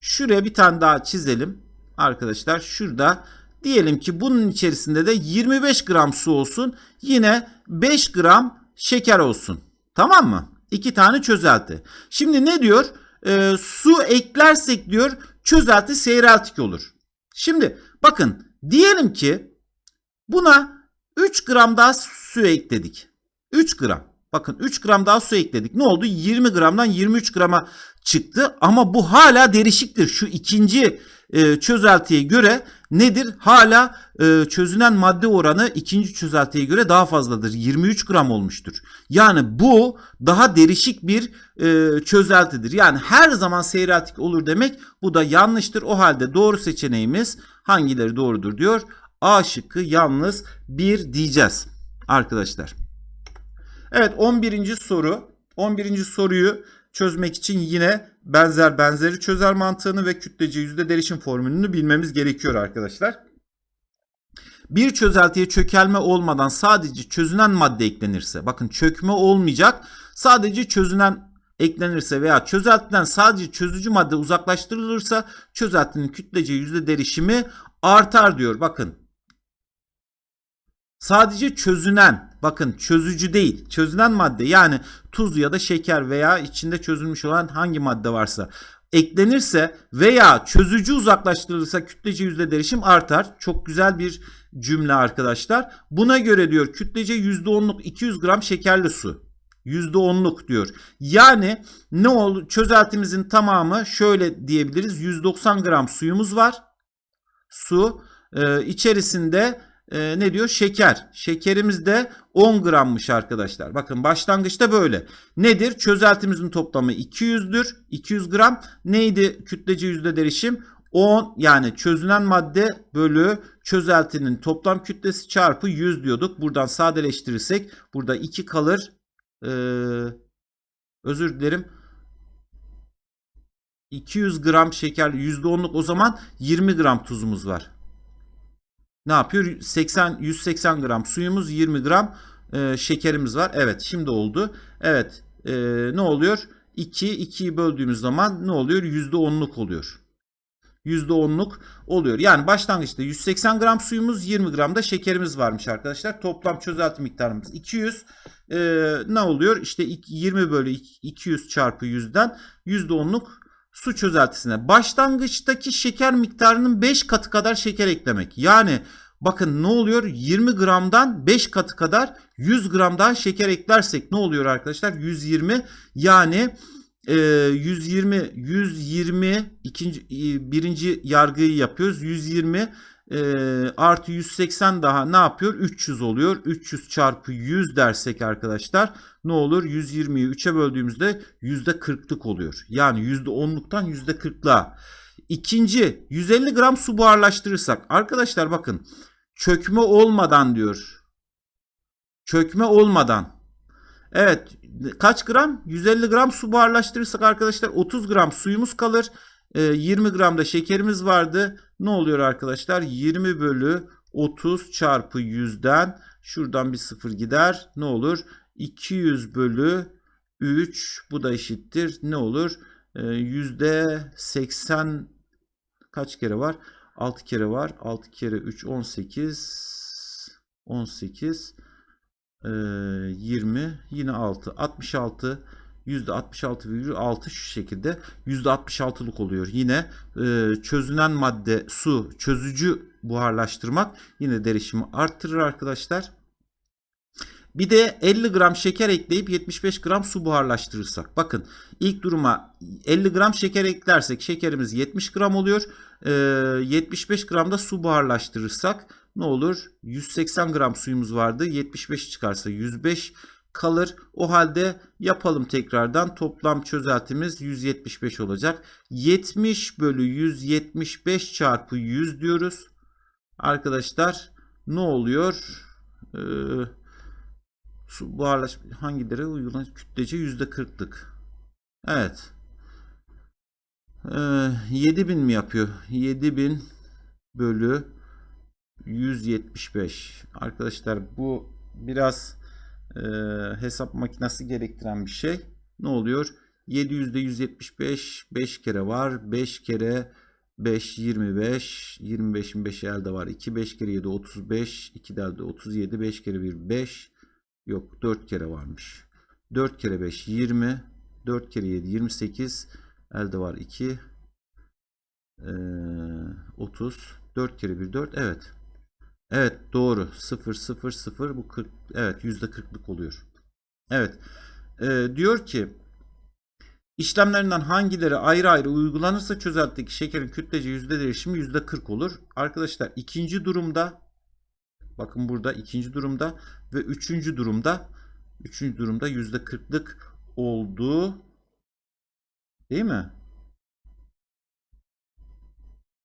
Şuraya bir tane daha çizelim. Arkadaşlar şurada diyelim ki bunun içerisinde de 25 gram su olsun. Yine 5 gram şeker olsun. Tamam mı? İki tane çözelti. Şimdi ne diyor? Ee, su eklersek diyor çözelti seyreltik olur. Şimdi bakın diyelim ki buna 3 gram daha su ekledik. 3 gram. Bakın 3 gram daha su ekledik. Ne oldu? 20 gramdan 23 grama çıktı. Ama bu hala derişiktir. Şu ikinci e, çözeltiye göre nedir? Hala e, çözünen madde oranı ikinci çözeltiye göre daha fazladır. 23 gram olmuştur. Yani bu daha derişik bir e, çözeltidir. Yani her zaman seyreltik olur demek bu da yanlıştır. O halde doğru seçeneğimiz hangileri doğrudur diyor. A şıkkı yalnız 1 diyeceğiz arkadaşlar. Evet 11. soru. 11. soruyu çözmek için yine benzer benzeri çözer mantığını ve kütlece yüzde derişim formülünü bilmemiz gerekiyor arkadaşlar. Bir çözeltiye çökelme olmadan sadece çözünen madde eklenirse bakın çökme olmayacak sadece çözünen eklenirse veya çözeltiden sadece çözücü madde uzaklaştırılırsa çözeltinin kütlece yüzde derişimi artar diyor. Bakın sadece çözünen bakın çözücü değil çözünen madde yani tuz ya da şeker veya içinde çözülmüş olan hangi madde varsa eklenirse veya çözücü uzaklaştırılırsa kütlece yüzde derişim artar. Çok güzel bir cümle arkadaşlar. Buna göre diyor kütlece %10'luk 200 gram şekerli su. %10'luk diyor. Yani ne oldu? Çözeltimizin tamamı şöyle diyebiliriz. 190 gram suyumuz var. Su e, içerisinde e, ne diyor? Şeker. Şekerimiz de 10 grammış arkadaşlar. Bakın başlangıçta böyle. Nedir? Çözeltimizin toplamı 200'dür. 200 gram. Neydi kütlece yüzde derişim? 10 yani çözünen madde bölü çözeltinin toplam kütlesi çarpı 100 diyorduk. Buradan sadeleştirirsek burada 2 kalır. Ee, özür dilerim. 200 gram şeker %10'luk o zaman 20 gram tuzumuz var. Ne yapıyor? 80 180 gram suyumuz 20 gram e, şekerimiz var. Evet şimdi oldu. Evet e, ne oluyor? 2 2'yi böldüğümüz zaman ne oluyor? %10'luk oluyor. %10'luk oluyor. Yani başlangıçta 180 gram suyumuz 20 gram da şekerimiz varmış arkadaşlar. Toplam çözelti miktarımız 200. Ee, ne oluyor? İşte 20 bölü 200 çarpı 100'den %10'luk su çözeltisine. Başlangıçtaki şeker miktarının 5 katı kadar şeker eklemek. Yani bakın ne oluyor? 20 gramdan 5 katı kadar 100 gram daha şeker eklersek ne oluyor arkadaşlar? 120 yani e, 120 120 ikinci e, birinci yargıyı yapıyoruz. 120 e, artı 180 daha ne yapıyor? 300 oluyor. 300 çarpı 100 dersek arkadaşlar ne olur? 120'yi 3'e böldüğümüzde %40'lık oluyor. Yani %10'luktan %40'lığa. İkinci 150 gram su buharlaştırırsak arkadaşlar bakın çökme olmadan diyor. Çökme olmadan. Evet kaç gram? 150 gram su buharlaştırırsak arkadaşlar 30 gram suyumuz kalır. 20 gram da şekerimiz vardı. Ne oluyor arkadaşlar? 20 bölü 30 çarpı 100'den şuradan bir sıfır gider. Ne olur? 200 bölü 3 bu da eşittir. Ne olur? Yüzde 80 kaç kere var? 6 kere var. 6 kere 3 18 18 20 yine 6 66 %66,6 şu şekilde %66'lık oluyor. Yine e, çözünen madde su çözücü buharlaştırmak yine derişimi arttırır arkadaşlar. Bir de 50 gram şeker ekleyip 75 gram su buharlaştırırsak. Bakın ilk duruma 50 gram şeker eklersek şekerimiz 70 gram oluyor. E, 75 gram da su buharlaştırırsak ne olur? 180 gram suyumuz vardı. 75 çıkarsa 105 kalır. O halde yapalım tekrardan. Toplam çözeltimiz 175 olacak. 70 bölü 175 çarpı 100 diyoruz. Arkadaşlar ne oluyor? Ee, su buharlaşma hangileri uygulanan kütlece %40'lık. Evet. Ee, 7000 mi yapıyor? 7000 bölü 175. Arkadaşlar bu biraz e, hesap makinesi gerektiren bir şey. Ne oluyor? 700'de 175 5 kere var. 5 kere 5 25. 25'in 5 elde var. 2 5 kere 7 35. 2 de elde 37. 5 kere 1 5. Yok 4 kere varmış. 4 kere 5 20. 4 kere 7 28. Elde var 2. Ee, 30. 4 kere 1 4. Evet. Evet doğru. 0 0 0 bu 40 evet %40'lık oluyor. Evet. Ee, diyor ki işlemlerinden hangileri ayrı ayrı uygulanırsa çözeltideki şekerin kütlece yüzde değişimi yüzde 40 olur. Arkadaşlar ikinci durumda bakın burada ikinci durumda ve üçüncü durumda üçüncü durumda yüzde 40'lık oldu. Değil mi?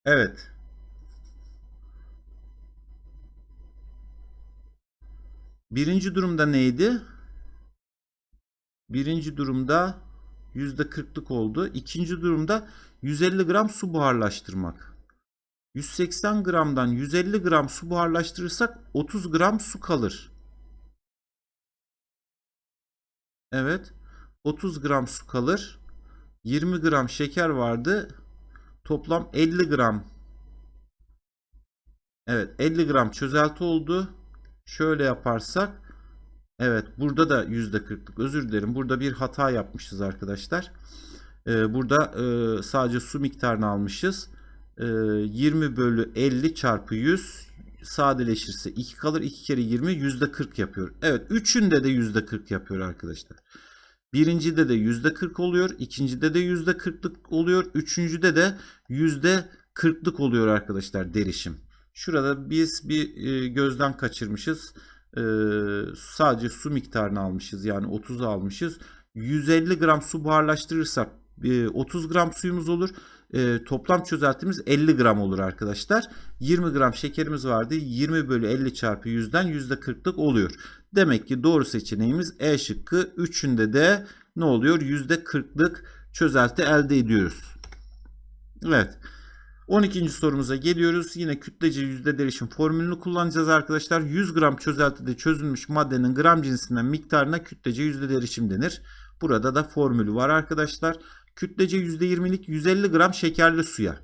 Evet. Birinci durumda neydi? Birinci durumda yüzde kırklık oldu. İkinci durumda 150 gram su buharlaştırmak. 180 gramdan 150 gram su buharlaştırırsak 30 gram su kalır. Evet. 30 gram su kalır. 20 gram şeker vardı. Toplam 50 gram. Evet 50 gram çözelti oldu. Şöyle yaparsak evet burada da %40'lık özür dilerim. Burada bir hata yapmışız arkadaşlar. Ee, burada e, sadece su miktarını almışız. Ee, 20 bölü 50 çarpı 100 sadeleşirse 2 kalır. 2 kere 20 %40 yapıyor. Evet üçünde de %40 yapıyor arkadaşlar. Birincide de %40 oluyor. ikincide de %40'lık oluyor. Üçüncüde de %40'lık oluyor arkadaşlar derişim. Şurada biz bir e, gözden kaçırmışız. E, sadece su miktarını almışız. Yani 30'u almışız. 150 gram su buharlaştırırsak e, 30 gram suyumuz olur. E, toplam çözeltimiz 50 gram olur arkadaşlar. 20 gram şekerimiz vardı. 20 bölü 50 çarpı 100'den %40'lık oluyor. Demek ki doğru seçeneğimiz E şıkkı. Üçünde de ne oluyor? %40'lık çözelti elde ediyoruz. Evet. 12. sorumuza geliyoruz. Yine kütlece yüzde derişim formülünü kullanacağız arkadaşlar. 100 gram çözeltide çözülmüş maddenin gram cinsinden miktarına kütlece yüzde derişim denir. Burada da formülü var arkadaşlar. Kütlece %20'lik 150 gram şekerli suya.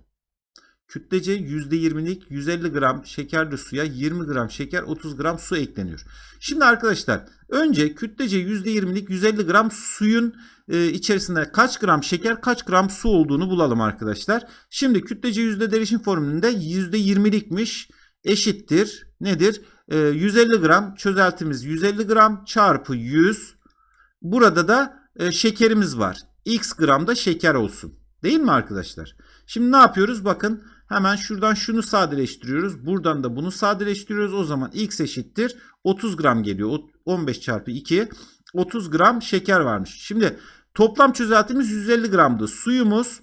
Kütlece %20'lik 150 gram şekerli suya 20 gram şeker 30 gram su ekleniyor. Şimdi arkadaşlar önce kütlece %20'lik 150 gram suyun e, içerisinde kaç gram şeker kaç gram su olduğunu bulalım arkadaşlar. Şimdi kütlece yüzde derişim formülünde %20'likmiş eşittir nedir? E, 150 gram çözeltimiz 150 gram çarpı 100 burada da e, şekerimiz var. X gramda şeker olsun. Değil mi arkadaşlar? Şimdi ne yapıyoruz? Bakın hemen şuradan şunu sadeleştiriyoruz. Buradan da bunu sadeleştiriyoruz. O zaman X eşittir 30 gram geliyor. 15 çarpı 2 30 gram şeker varmış. Şimdi toplam çözeltimiz 150 gramdı. Suyumuz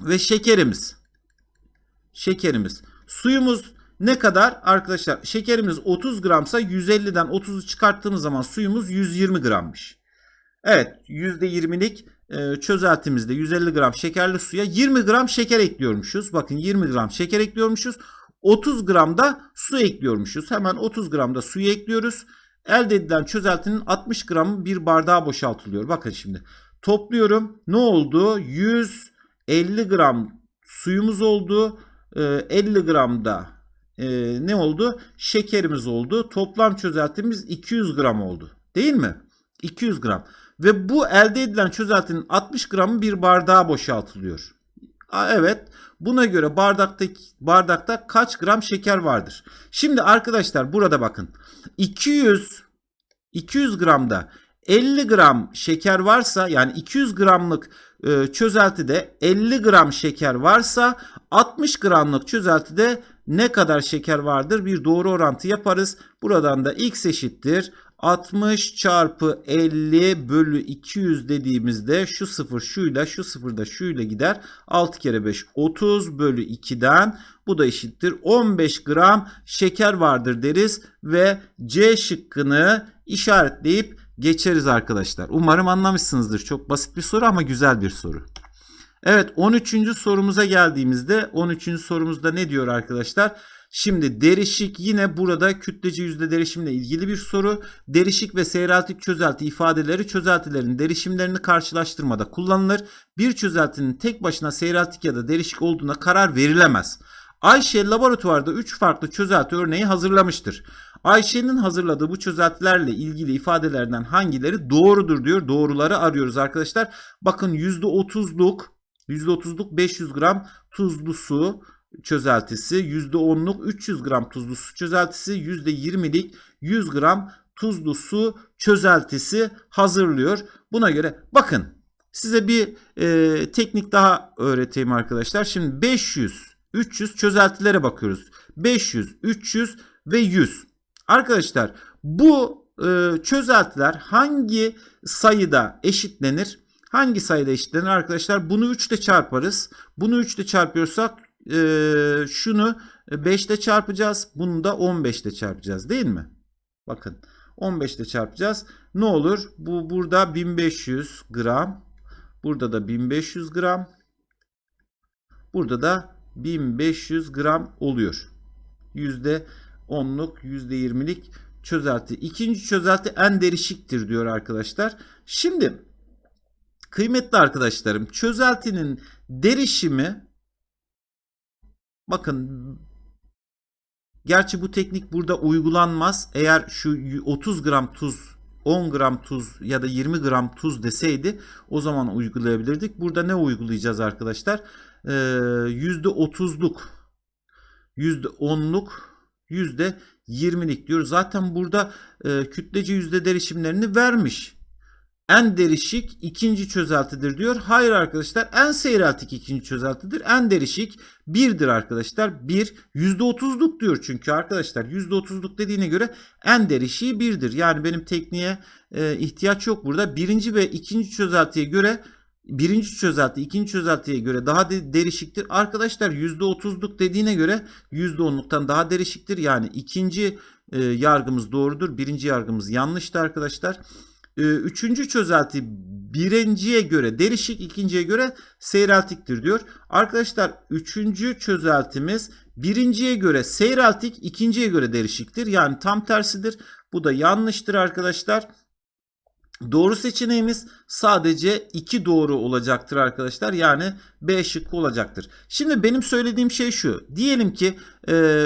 ve şekerimiz. Şekerimiz. Suyumuz ne kadar? Arkadaşlar şekerimiz 30 gramsa 150'den 30'u çıkarttığımız zaman suyumuz 120 grammış. Evet %20'lik e, çözeltimizde 150 gram şekerli suya 20 gram şeker ekliyormuşuz. Bakın 20 gram şeker ekliyormuşuz. 30 gram da su ekliyormuşuz. Hemen 30 gram da suyu ekliyoruz. Elde edilen çözeltinin 60 gramı bir bardağa boşaltılıyor. Bakın şimdi topluyorum. Ne oldu? 150 gram suyumuz oldu. 50 gram da ne oldu? Şekerimiz oldu. Toplam çözeltimiz 200 gram oldu. Değil mi? 200 gram. Ve bu elde edilen çözeltinin 60 gramı bir bardağa boşaltılıyor. Evet. Buna göre bardakta, bardakta kaç gram şeker vardır? Şimdi arkadaşlar burada bakın. 200 200 gramda 50 gram şeker varsa yani 200 gramlık e, çözeltide 50 gram şeker varsa 60 gramlık çözeltide ne kadar şeker vardır? Bir doğru orantı yaparız. Buradan da x eşittir 60 çarpı 50 bölü 200 dediğimizde şu sıfır şuyla şu sıfır da şuyla gider. 6 kere 5 30 bölü 2'den bu da eşittir 15 gram şeker vardır deriz ve C şıkkını işaretleyip geçeriz arkadaşlar. Umarım anlamışsınızdır. Çok basit bir soru ama güzel bir soru. Evet 13. sorumuza geldiğimizde 13. sorumuzda ne diyor arkadaşlar? Şimdi derişik yine burada kütlece yüzde derişimle ilgili bir soru. Derişik ve seyreltik çözelti ifadeleri çözeltilerin derişimlerini karşılaştırmada kullanılır. Bir çözeltinin tek başına seyreltik ya da derişik olduğuna karar verilemez. Ayşe laboratuvarda 3 farklı çözelti örneği hazırlamıştır. Ayşe'nin hazırladığı bu çözeltilerle ilgili ifadelerden hangileri doğrudur diyor. Doğruları arıyoruz arkadaşlar. Bakın %30'luk %30'luk 500 gram tuzlu su çözeltisi, %10'luk 300 gram tuzlu su çözeltisi, %20'lik 100 gram tuzlu su çözeltisi hazırlıyor. Buna göre bakın size bir e, teknik daha öğreteyim arkadaşlar. Şimdi 500, 300 çözeltilere bakıyoruz. 500, 300 ve 100. Arkadaşlar bu e, çözeltiler hangi sayıda eşitlenir? Hangi sayıda eşitlenir arkadaşlar? Bunu 3 ile çarparız. Bunu 3 ile çarpıyorsak e, şunu 5 ile çarpacağız. Bunu da 15 ile çarpacağız değil mi? Bakın 15 ile çarpacağız. Ne olur? Bu burada 1500 gram. Burada da 1500 gram. Burada da 1500 gram oluyor. %10'luk %20'lik çözelti. İkinci çözelti en derişiktir diyor arkadaşlar. Şimdi kıymetli arkadaşlarım çözeltinin derişimi bakın gerçi bu teknik burada uygulanmaz. Eğer şu 30 gram tuz 10 gram tuz ya da 20 gram tuz deseydi o zaman uygulayabilirdik. Burada ne uygulayacağız arkadaşlar? Ee, %30'luk %10'luk %20'lik diyor. Zaten burada e, kütlece yüzde derişimlerini vermiş. En derişik ikinci çözeltidir diyor. Hayır arkadaşlar en seyreltik ikinci çözeltidir. En derişik birdir arkadaşlar. Bir %30'luk diyor çünkü arkadaşlar %30'luk dediğine göre en derişiği birdir. Yani benim tekniğe e, ihtiyaç yok burada. Birinci ve ikinci çözeltiye göre birinci çözelti ikinci çözeltiye göre daha de, derişiktir. Arkadaşlar %30'luk dediğine göre %10'luktan daha derişiktir. Yani ikinci e, yargımız doğrudur. Birinci yargımız yanlıştı arkadaşlar. E, üçüncü çözelti birinciye göre derişik, ikinciye göre seyreltiktir diyor. Arkadaşlar üçüncü çözeltimiz birinciye göre seyreltik, ikinciye göre derişiktir. Yani tam tersidir. Bu da yanlıştır arkadaşlar. Doğru seçeneğimiz sadece 2 doğru olacaktır arkadaşlar. Yani B şıkkı olacaktır. Şimdi benim söylediğim şey şu. Diyelim ki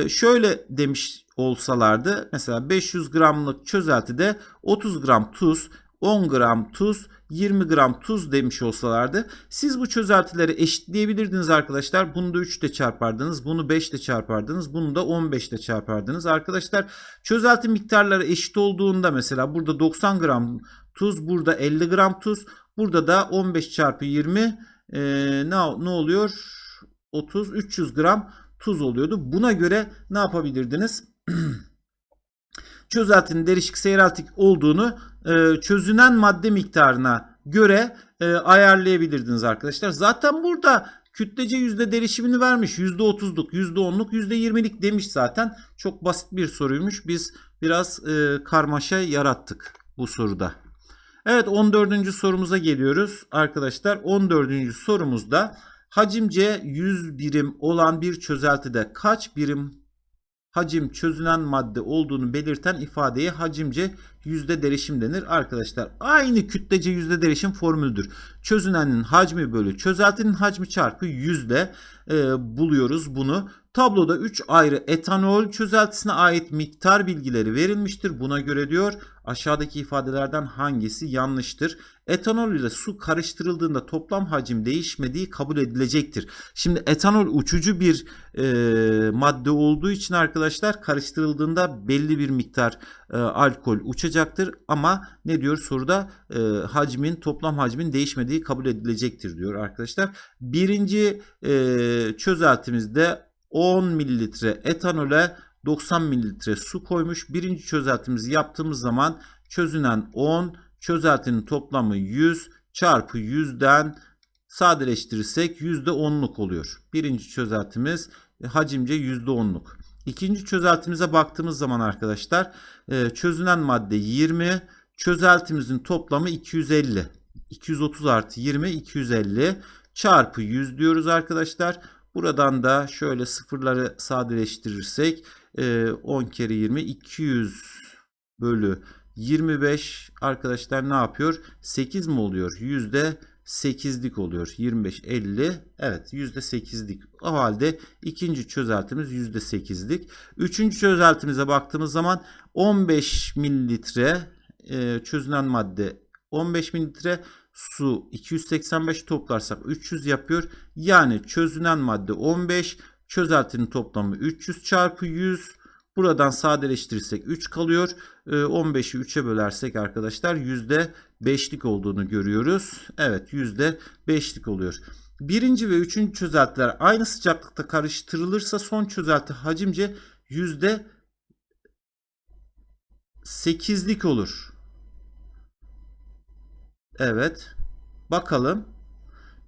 şöyle demiş olsalardı. Mesela 500 gramlık çözeltide 30 gram tuz, 10 gram tuz, 20 gram tuz demiş olsalardı siz bu çözeltileri eşitleyebilirdiniz arkadaşlar. Bunu da 3 ile çarpardınız. Bunu 5 ile çarpardınız. Bunu da 15 ile çarpardınız. Arkadaşlar çözelti miktarları eşit olduğunda mesela burada 90 gram tuz, burada 50 gram tuz. Burada da 15 çarpı 20 e, ne, ne oluyor? 30, 300 gram tuz oluyordu. Buna göre ne yapabilirdiniz? Çözeltinin derişik seyreltik olduğunu e, çözünen madde miktarına göre e, ayarlayabilirdiniz arkadaşlar. Zaten burada kütlece yüzde derişimini vermiş. Yüzde otuzluk, yüzde onluk, yüzde yirmilik demiş zaten. Çok basit bir soruymuş. Biz biraz e, karmaşa yarattık bu soruda. Evet 14. sorumuza geliyoruz arkadaşlar. 14. sorumuzda hacimce 100 birim olan bir çözeltide kaç birim hacim çözünen madde olduğunu belirten ifadeye hacimce yüzde derişim denir. Arkadaşlar aynı kütlece yüzde derişim formülüdür. Çözünenin hacmi bölü çözeltinin hacmi çarpı yüzde e, buluyoruz bunu. Tabloda 3 ayrı etanol çözeltisine ait miktar bilgileri verilmiştir. Buna göre diyor aşağıdaki ifadelerden hangisi yanlıştır? Etanol ile su karıştırıldığında toplam hacim değişmediği kabul edilecektir. Şimdi etanol uçucu bir e, madde olduğu için arkadaşlar karıştırıldığında belli bir miktar e, alkol uçacaktır. Ama ne diyor soruda e, hacmin toplam hacmin değişmediği kabul edilecektir diyor arkadaşlar. Birinci e, çözeltimizde 10 mililitre etanole 90 mililitre su koymuş. Birinci çözeltimizi yaptığımız zaman çözünen 10, çözeltinin toplamı 100 çarpı 100'den sadeleştirirsek %10'luk oluyor. Birinci çözeltimiz hacimce %10'luk. İkinci çözeltimize baktığımız zaman arkadaşlar e, çözünen madde 20, çözeltimizin toplamı 250. 230 artı 20 250 çarpı 100 diyoruz arkadaşlar. Buradan da şöyle sıfırları sadeleştirirsek 10 kere 20 200 bölü 25 arkadaşlar ne yapıyor? 8 mi oluyor? Yüzde 8'lik oluyor. 25 50 evet %8'lik. O halde ikinci çözeltimiz %8'lik. Üçüncü çözeltimize baktığımız zaman 15 mililitre e, çözünen madde 15 mililitre su 285 toplarsak 300 yapıyor. Yani çözünen madde 15 çözeltinin toplamı 300 çarpı 100 Buradan sadeleştirirsek 3 kalıyor. 15'i 3'e bölersek arkadaşlar %5'lik olduğunu görüyoruz. Evet %5'lik oluyor. Birinci ve üçüncü çözeltiler aynı sıcaklıkta karıştırılırsa son çözelti hacimce %8'lik olur. Evet. Bakalım.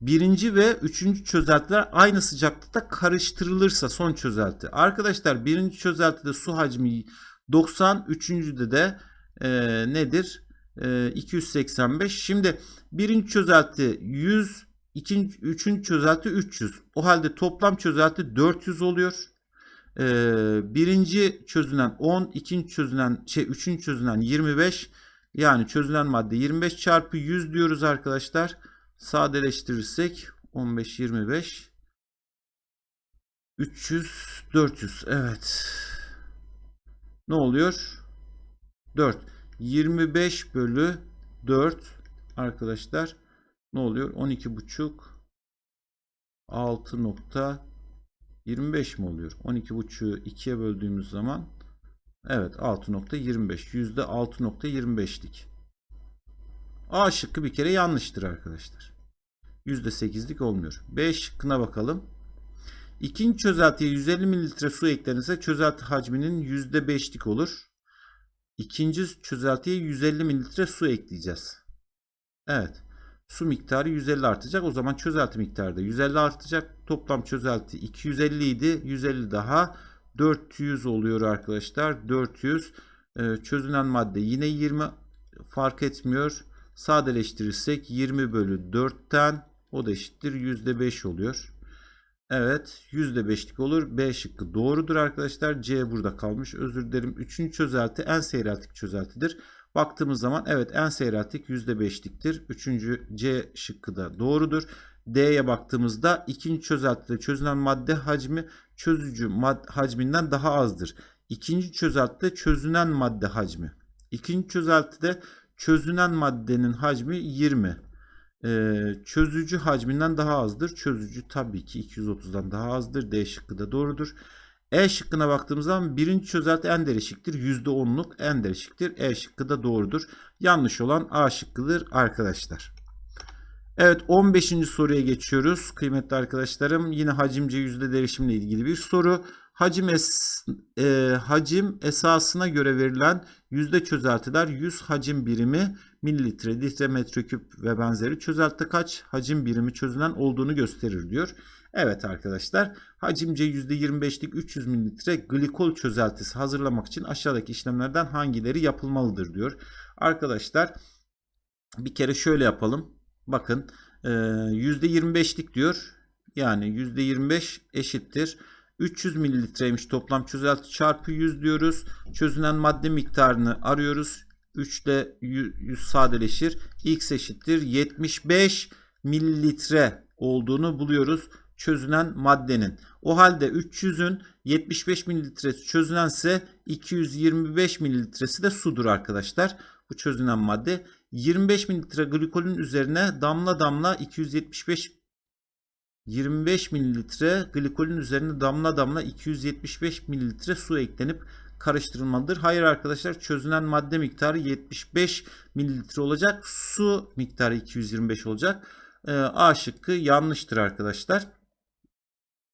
Birinci ve üçüncü çözeltiler aynı sıcaklıkta karıştırılırsa son çözelti. Arkadaşlar birinci çözeltide su hacmi 90, üçüncüde de e, nedir? E, 285. Şimdi birinci çözelti 100, ikinci, üçüncü çözelti 300. O halde toplam çözelti 400 oluyor. E, birinci çözünen 10, ikinci çözünen şey üçüncü çözünen 25. Yani çözülen madde 25 çarpı 100 diyoruz arkadaşlar. Sadeleştirirsek 15 25 300 400 evet. Ne oluyor? 4 25 bölü 4 arkadaşlar ne oluyor? 12 buçuk 6 nokta 25 mi oluyor? 12 buçuğu 2'ye böldüğümüz zaman evet 6.25 yüzde 6.25'lik. A şıkkı bir kere yanlıştır arkadaşlar. %8'lik olmuyor. B şıkkına bakalım. İkinci çözeltiye 150 mililitre su eklenirse çözelti hacminin %5'lik olur. İkinci çözeltiye 150 mililitre su ekleyeceğiz. Evet. Su miktarı 150 artacak. O zaman çözelti miktarı da 150 artacak. Toplam çözelti 250 idi. 150 daha 400 oluyor arkadaşlar. 400. Ee, çözünen madde yine 20 fark etmiyor. Sadeleştirirsek 20 bölü 4'ten o da eşittir %5 oluyor. Evet %5'lik olur. B şıkkı doğrudur arkadaşlar. C burada kalmış. Özür dilerim. Üçüncü çözelti en seyreltik çözeltidir. Baktığımız zaman evet en seyreltik %5'liktir. Üçüncü C şıkkı da doğrudur. D'ye baktığımızda ikinci çözeltide çözülen madde hacmi çözücü mad hacminden daha azdır. İkinci çözeltide çözünen madde hacmi. İkinci çözeltide çözünen maddenin hacmi 20. Ee, çözücü hacminden daha azdır. Çözücü tabii ki 230'dan daha azdır. D şıkkı da doğrudur. E şıkkına baktığımız zaman birinci çözelti en derişiktir. %10'luk en derişiktir. E şıkkı da doğrudur. Yanlış olan A şıkkıdır arkadaşlar. Evet 15. soruya geçiyoruz. Kıymetli arkadaşlarım yine hacimce yüzde derişimle ilgili bir soru. Hacim, es, e, hacim esasına göre verilen yüzde çözeltiler 100 hacim birimi mililitre, litre, metreküp ve benzeri çözelti kaç hacim birimi çözülen olduğunu gösterir diyor. Evet arkadaşlar hacimce %25'lik 300 mililitre glikol çözeltisi hazırlamak için aşağıdaki işlemlerden hangileri yapılmalıdır diyor. Arkadaşlar bir kere şöyle yapalım. Bakın %25'lik diyor. Yani %25 eşittir. 300 mililitreymiş toplam çözelti çarpı 100 diyoruz. Çözünen madde miktarını arıyoruz. 3 ile 100 sadeleşir. X eşittir 75 mililitre olduğunu buluyoruz çözünen maddenin. O halde 300'ün 75 mililitresi çözünense 225 mililitresi de sudur arkadaşlar. Bu çözünen madde 25 mililitre glikolün üzerine damla damla 275 25 mililitre glikolün üzerine damla damla 275 mililitre su eklenip karıştırılmalıdır. Hayır arkadaşlar çözünen madde miktarı 75 mililitre olacak. Su miktarı 225 olacak. Ee, A şıkkı yanlıştır arkadaşlar.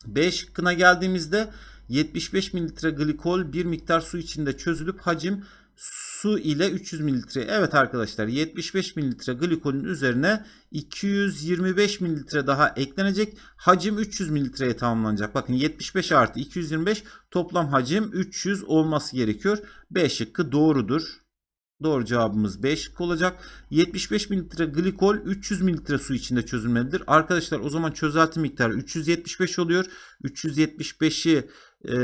B şıkkına geldiğimizde 75 mililitre glikol bir miktar su içinde çözülüp hacim su ile 300 mililitre. Evet arkadaşlar 75 mililitre glikolün üzerine 225 mililitre daha eklenecek. Hacim 300 mililitreye tamamlanacak. Bakın 75 artı 225 toplam hacim 300 olması gerekiyor. B şıkkı doğrudur. Doğru cevabımız B şıkkı olacak. 75 mililitre glikol 300 mililitre su içinde çözülmelidir. Arkadaşlar o zaman çözelti miktarı 375 oluyor. 375'i e,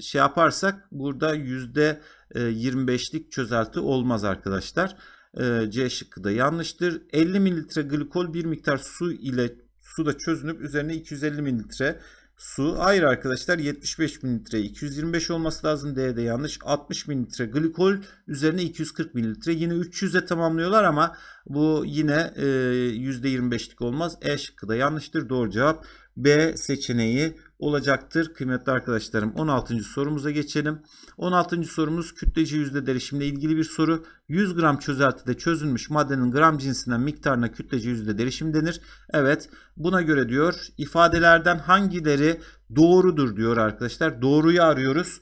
şey yaparsak burada yüzde %25'lik çözelti olmaz arkadaşlar. E, C şıkkı da yanlıştır. 50 mililitre glikol bir miktar su ile suda çözünüp üzerine 250 mililitre su. Hayır arkadaşlar 75 mililitre 225 olması lazım. D de yanlış. 60 mililitre glikol üzerine 240 mililitre. Yine 300'e tamamlıyorlar ama bu yine e, %25'lik olmaz. E şıkkı da yanlıştır. Doğru cevap B seçeneği olacaktır. Kıymetli arkadaşlarım 16. sorumuza geçelim. 16. sorumuz kütleci yüzde derişimle ilgili bir soru. 100 gram çözeltide çözülmüş maddenin gram cinsinden miktarına kütleci yüzde derişim denir. Evet buna göre diyor ifadelerden hangileri doğrudur diyor arkadaşlar. Doğruyu arıyoruz.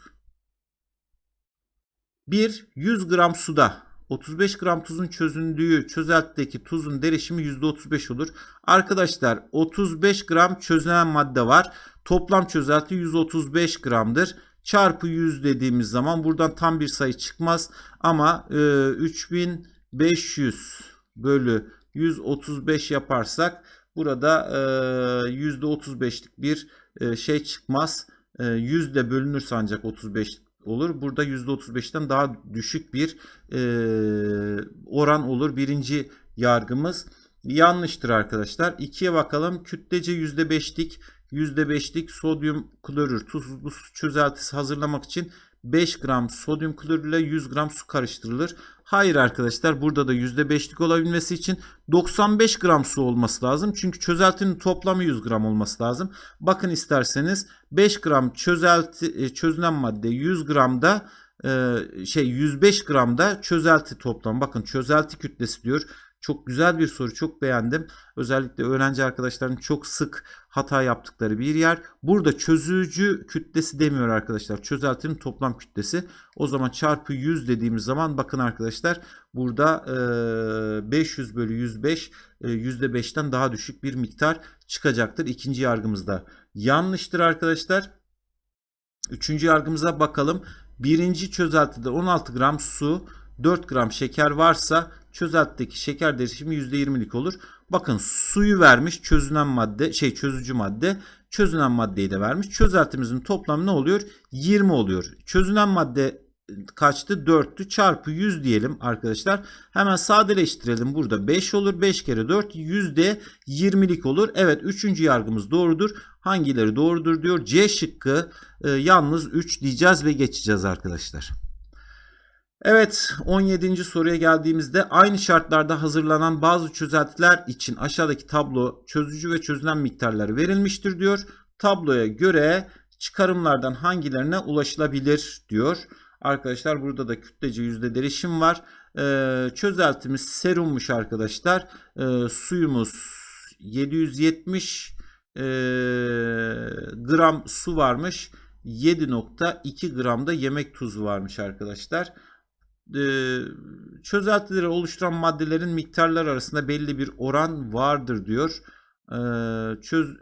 1. 100 gram suda 35 gram tuzun çözündüğü çözeltideki tuzun derişimi %35 olur. Arkadaşlar 35 gram çözünen madde var. Toplam çözelti 135 gramdır. Çarpı 100 dediğimiz zaman buradan tam bir sayı çıkmaz. Ama e, 3500 bölü 135 yaparsak burada e, %35'lik bir e, şey çıkmaz. E, 100 de bölünürse ancak 35 olur. Burada %35'ten daha düşük bir e, oran olur. Birinci yargımız yanlıştır arkadaşlar. 2'ye bakalım. Kütlece %5'lik %5'lik sodyum klorür tuzlu su çözeltisi hazırlamak için 5 gram sodyum klorür ile 100 gram su karıştırılır. Hayır arkadaşlar burada da %5'lik olabilmesi için 95 gram su olması lazım. Çünkü çözeltinin toplamı 100 gram olması lazım. Bakın isterseniz 5 gram çözelti çözünen madde 100 gramda şey 105 gramda çözelti toplam. Bakın çözelti kütlesi diyor. Çok güzel bir soru. Çok beğendim. Özellikle öğrenci arkadaşların çok sık hata yaptıkları bir yer. Burada çözücü kütlesi demiyor arkadaşlar. Çözeltinin toplam kütlesi. O zaman çarpı 100 dediğimiz zaman bakın arkadaşlar burada 500 bölü 105 %5'ten daha düşük bir miktar çıkacaktır. İkinci yargımızda yanlıştır arkadaşlar. Üçüncü yargımıza bakalım. Birinci çözeltide 16 gram su 4 gram şeker varsa çözeltideki şeker derişimi %20'lik olur. Bakın suyu vermiş çözünen madde şey çözücü madde çözünen maddeyi de vermiş. Çözeltimizin toplamı ne oluyor? 20 oluyor. Çözünen madde kaçtı? 4'tü. Çarpı 100 diyelim arkadaşlar. Hemen sadeleştirelim. Burada 5 olur. 5 kere 4 yüzde 20'lik olur. Evet 3. yargımız doğrudur. Hangileri doğrudur diyor. C şıkkı e, yalnız 3 diyeceğiz ve geçeceğiz arkadaşlar. Evet 17. soruya geldiğimizde aynı şartlarda hazırlanan bazı çözeltiler için aşağıdaki tablo çözücü ve çözülen miktarları verilmiştir diyor. Tabloya göre çıkarımlardan hangilerine ulaşılabilir diyor. Arkadaşlar burada da kütlece yüzde derişim var. Ee, çözeltimiz serummuş arkadaşlar. Ee, suyumuz 770 e, gram su varmış. 7.2 gram da yemek tuzu varmış arkadaşlar çözeltileri oluşturan maddelerin miktarlar arasında belli bir oran vardır diyor. Çöz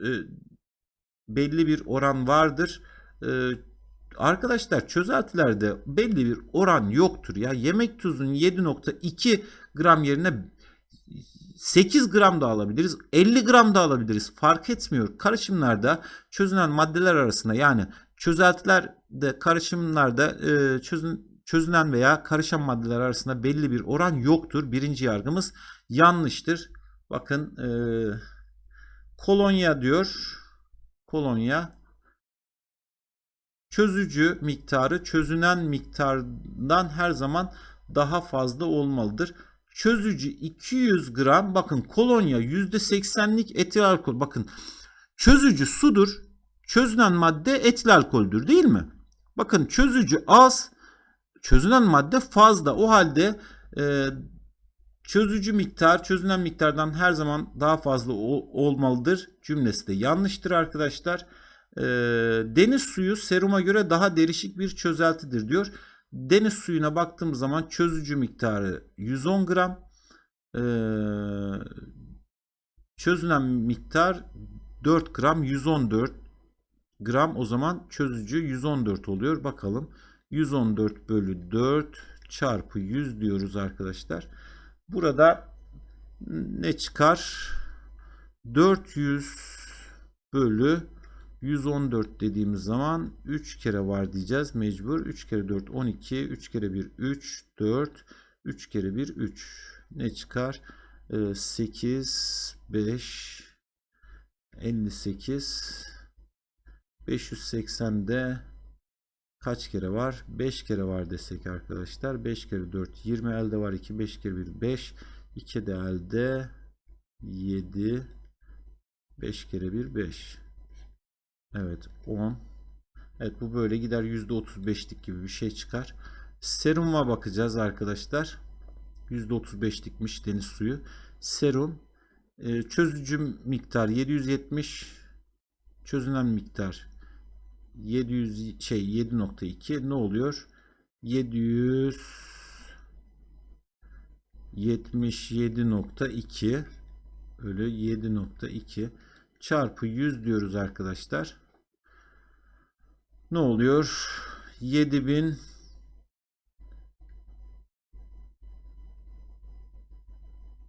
belli bir oran vardır. Arkadaşlar çözeltilerde belli bir oran yoktur ya. Yemek tuzunun 7.2 gram yerine 8 gram da alabiliriz. 50 gram da alabiliriz. Fark etmiyor. Karışımlarda çözünen maddeler arasında yani çözeltilerde karışımlarda çözün çözünen veya karışan maddeler arasında belli bir oran yoktur. Birinci yargımız yanlıştır. Bakın e, kolonya diyor. Kolonya çözücü miktarı çözünen miktardan her zaman daha fazla olmalıdır. Çözücü 200 gram bakın kolonya %80'lik etil alkol bakın çözücü sudur çözünen madde etil alkoldür değil mi? Bakın çözücü az çözünen madde fazla. O halde e, çözücü miktar çözünen miktardan her zaman daha fazla olmalıdır cümlesi de yanlıştır arkadaşlar. E, deniz suyu seruma göre daha derişik bir çözeltidir diyor. Deniz suyuna baktığımız zaman çözücü miktarı 110 gram. E, çözünen miktar 4 gram 114 gram o zaman çözücü 114 oluyor. Bakalım. 114 bölü 4 çarpı 100 diyoruz arkadaşlar. Burada ne çıkar? 400 bölü 114 dediğimiz zaman 3 kere var diyeceğiz mecbur. 3 kere 4 12, 3 kere 1 3, 4, 3 kere 1 3. ne çıkar? Ee, 8, 5, 58, 580'de kaç kere var? 5 kere var desek arkadaşlar. 5 kere 4 20 elde var 2 5 kere 1 5 2 de elde 7 5 kere 1 5 Evet 10 Evet bu böyle gider %35'lik gibi bir şey çıkar. Seruma bakacağız arkadaşlar. %35'likmiş deniz suyu. Serum e, çözücü miktar 770 çözünen miktar 700 şey 7.2 ne oluyor? 777.2 öyle 7.2 çarpı 100 diyoruz arkadaşlar. Ne oluyor? 7000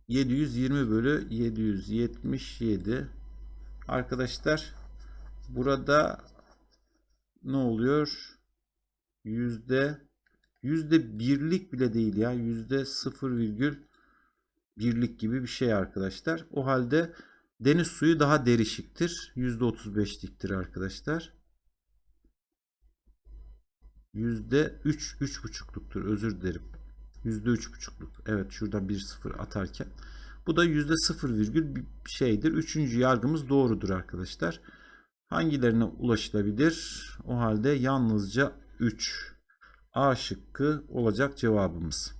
720 bölü 777 arkadaşlar burada ne oluyor? Yüzde yüzde birlik bile değil ya. Yüzde sıfır virgül birlik gibi bir şey arkadaşlar. O halde deniz suyu daha derişiktir. Yüzde otuz beşliktir arkadaşlar. Yüzde üç, üç buçukluktur. Özür dilerim. Yüzde üç buçukluk. Evet şurada bir sıfır atarken. Bu da yüzde sıfır virgül bir şeydir. Üçüncü yargımız doğrudur arkadaşlar. Hangilerine ulaşılabilir? O halde yalnızca 3. A şıkkı olacak cevabımız.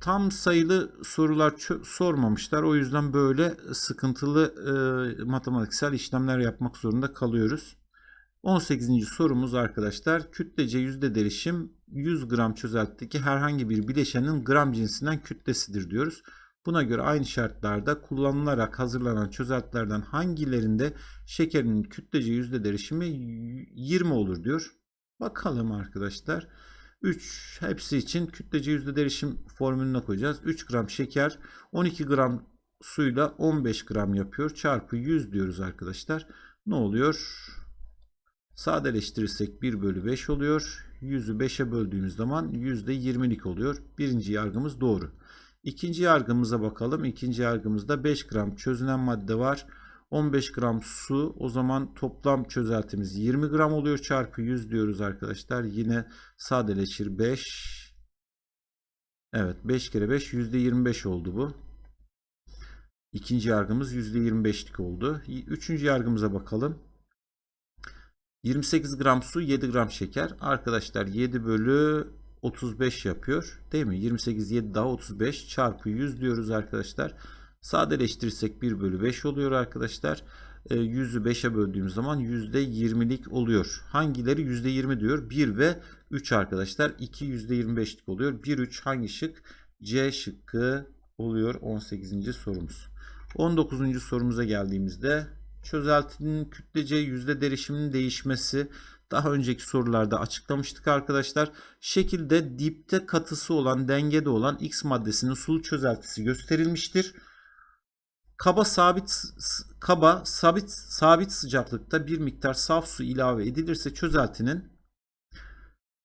Tam sayılı sorular sormamışlar. O yüzden böyle sıkıntılı e, matematiksel işlemler yapmak zorunda kalıyoruz. 18. sorumuz arkadaşlar. Kütlece yüzde derişim 100 gram çözeltideki herhangi bir bileşenin gram cinsinden kütlesidir diyoruz. Buna göre aynı şartlarda kullanılarak hazırlanan çözeltilerden hangilerinde şekerin kütlece yüzde derişimi 20 olur diyor. Bakalım arkadaşlar. 3 hepsi için kütlece yüzde derişim formülüne koyacağız. 3 gram şeker 12 gram suyla 15 gram yapıyor. Çarpı 100 diyoruz arkadaşlar. Ne oluyor? Sadeleştirirsek 1 bölü 5 oluyor. 100'ü 5'e böldüğümüz zaman %20'lik oluyor. Birinci yargımız doğru. İkinci yargımıza bakalım. İkinci yargımızda 5 gram çözünen madde var. 15 gram su. O zaman toplam çözeltimiz 20 gram oluyor. Çarpı 100 diyoruz arkadaşlar. Yine sadeleşir 5. Evet 5 kere 5 %25 oldu bu. İkinci yargımız %25'lik oldu. Üçüncü yargımıza bakalım. 28 gram su 7 gram şeker. Arkadaşlar 7 bölü 35 yapıyor. Değil mi? 28 7 daha 35 çarpı 100 diyoruz arkadaşlar. Sadeleştirirsek 1 bölü 5 oluyor arkadaşlar. E, 100'ü 5'e böldüğümüz zaman %20'lik oluyor. Hangileri %20 diyor? 1 ve 3 arkadaşlar. 2 %25'lik oluyor. 1 3 hangi şık? C şıkkı oluyor 18. sorumuz. 19. sorumuza geldiğimizde çözeltinin kütlece yüzde derişiminin değişmesi daha önceki sorularda açıklamıştık arkadaşlar. Şekilde dipte katısı olan dengede olan X maddesinin sulu çözeltisi gösterilmiştir. Kaba sabit kaba sabit sabit sıcaklıkta bir miktar saf su ilave edilirse çözeltinin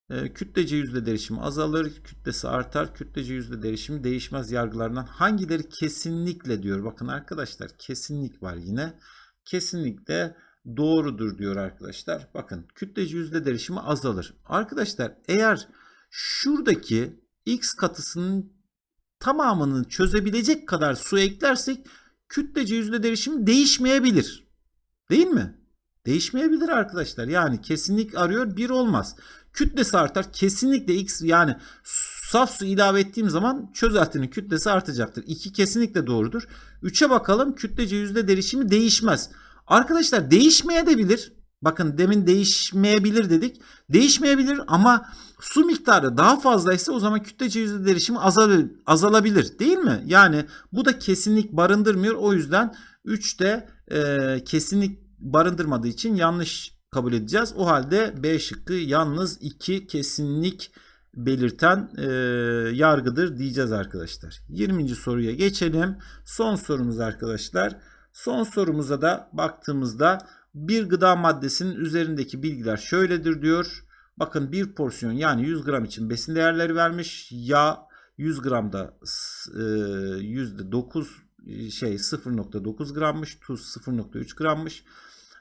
e, kütlece yüzde derişimi azalır, kütlesi artar, kütlece yüzde derişimi değişmez yargılarından hangileri kesinlikle diyor. Bakın arkadaşlar kesinlik var yine. Kesinlikle doğrudur diyor arkadaşlar. Bakın kütleci yüzde derişimi azalır. Arkadaşlar eğer şuradaki X katısının tamamını çözebilecek kadar su eklersek kütlece yüzde derişimi değişmeyebilir. Değil mi? Değişmeyebilir arkadaşlar. Yani kesinlik arıyor bir olmaz. Kütlesi artar. Kesinlikle X yani saf su ilave ettiğim zaman çözeltinin kütlesi artacaktır. 2 kesinlikle doğrudur. 3'e bakalım. Kütlece yüzde derişimi değişmez. Arkadaşlar değişmeye de bilir. Bakın demin değişmeyebilir dedik. Değişmeyebilir ama su miktarı daha fazlaysa o zaman kütlece yüzde derişimi azal azalabilir değil mi? Yani bu da kesinlik barındırmıyor. O yüzden 3'te e, kesinlik barındırmadığı için yanlış kabul edeceğiz. O halde B şıkkı yalnız 2 kesinlik belirten e, yargıdır diyeceğiz arkadaşlar. 20. soruya geçelim. Son sorumuz arkadaşlar. Son sorumuza da baktığımızda bir gıda maddesinin üzerindeki bilgiler şöyledir diyor. Bakın bir porsiyon yani 100 gram için besin değerleri vermiş. Yağ 100 gramda s- e, %9 şey 0.9 grammış. Tuz 0.3 grammış.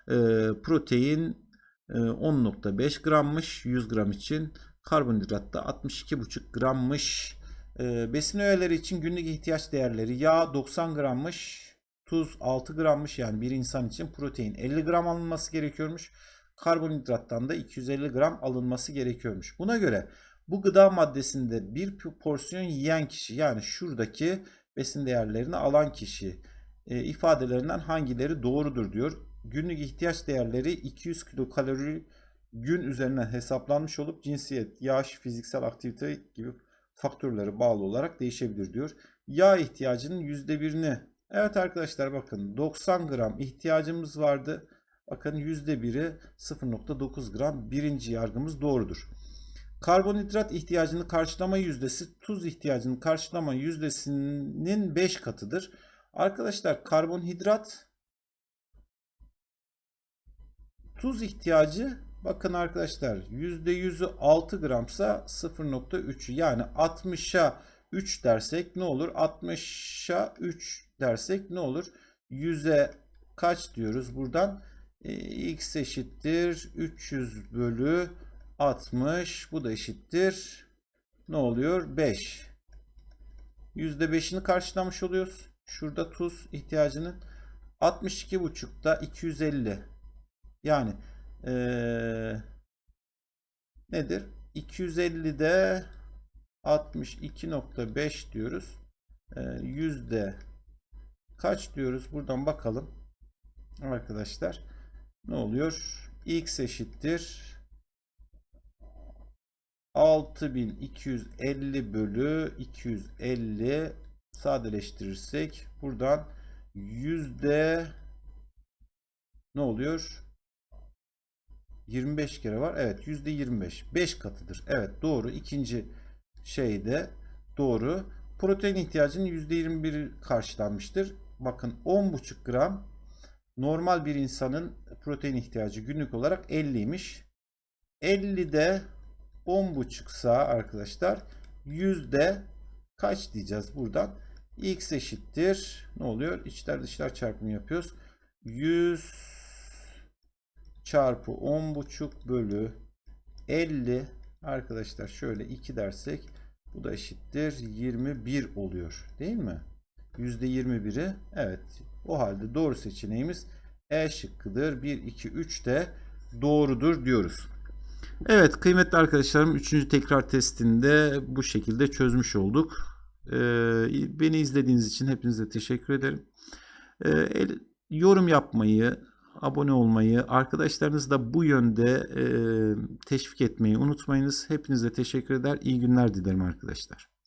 E, protein e, 10.5 grammış 100 gram için. Karbonhidrat da 62.5 grammış. E, besin öğeleri için günlük ihtiyaç değerleri yağ 90 grammış. Tuz 6 grammış yani bir insan için protein 50 gram alınması gerekiyormuş. Karbonhidrattan da 250 gram alınması gerekiyormuş. Buna göre bu gıda maddesinde bir porsiyon yiyen kişi yani şuradaki besin değerlerini alan kişi e, ifadelerinden hangileri doğrudur diyor. Günlük ihtiyaç değerleri 200 kilokalori gün üzerinden hesaplanmış olup cinsiyet, yaş, fiziksel aktivite gibi faktörlere bağlı olarak değişebilir diyor. Yağ ihtiyacının %1'ini Evet arkadaşlar bakın 90 gram ihtiyacımız vardı. Bakın %1'i 0.9 gram birinci yargımız doğrudur. Karbonhidrat ihtiyacını karşılama yüzdesi tuz ihtiyacını karşılama yüzdesinin 5 katıdır. Arkadaşlar karbonhidrat tuz ihtiyacı bakın arkadaşlar %100'ü 6 gramsa 0.3 yani 60'a 3 dersek ne olur? 60'a 3 dersek ne olur? 100'e kaç diyoruz buradan? E, x eşittir 300 bölü 60 bu da eşittir. Ne oluyor? 5 %5'ini karşılamış oluyoruz. Şurada tuz ihtiyacının 62,5'da 250 yani ee, nedir? 250'de 62.5 diyoruz. Ee, yüzde kaç diyoruz? Buradan bakalım. Arkadaşlar ne oluyor? X eşittir 6250 bölü 250 sadeleştirirsek buradan yüzde ne oluyor? 25 kere var. Evet yüzde 25 5 katıdır. Evet doğru. İkinci şeyde doğru. Protein ihtiyacının yüzde 21 karşılanmıştır bakın 10,5 gram normal bir insanın protein ihtiyacı günlük olarak 50'ymiş 50'de 10,5 sa arkadaşlar yüzde kaç diyeceğiz buradan? X eşittir. Ne oluyor? İçler dışlar çarpımı yapıyoruz. 100 çarpı 10,5 bölü 50 arkadaşlar şöyle 2 dersek bu da eşittir 21 oluyor değil mi %21'i evet o halde doğru seçeneğimiz E şıkkıdır 1 2 3 de doğrudur diyoruz Evet kıymetli arkadaşlarım 3. tekrar testinde bu şekilde çözmüş olduk. Ee, beni izlediğiniz için hepinize teşekkür ederim. Ee, el, yorum yapmayı, abone olmayı, arkadaşlarınızı da bu yönde e, teşvik etmeyi unutmayınız. Hepinize teşekkür eder. İyi günler dilerim arkadaşlar.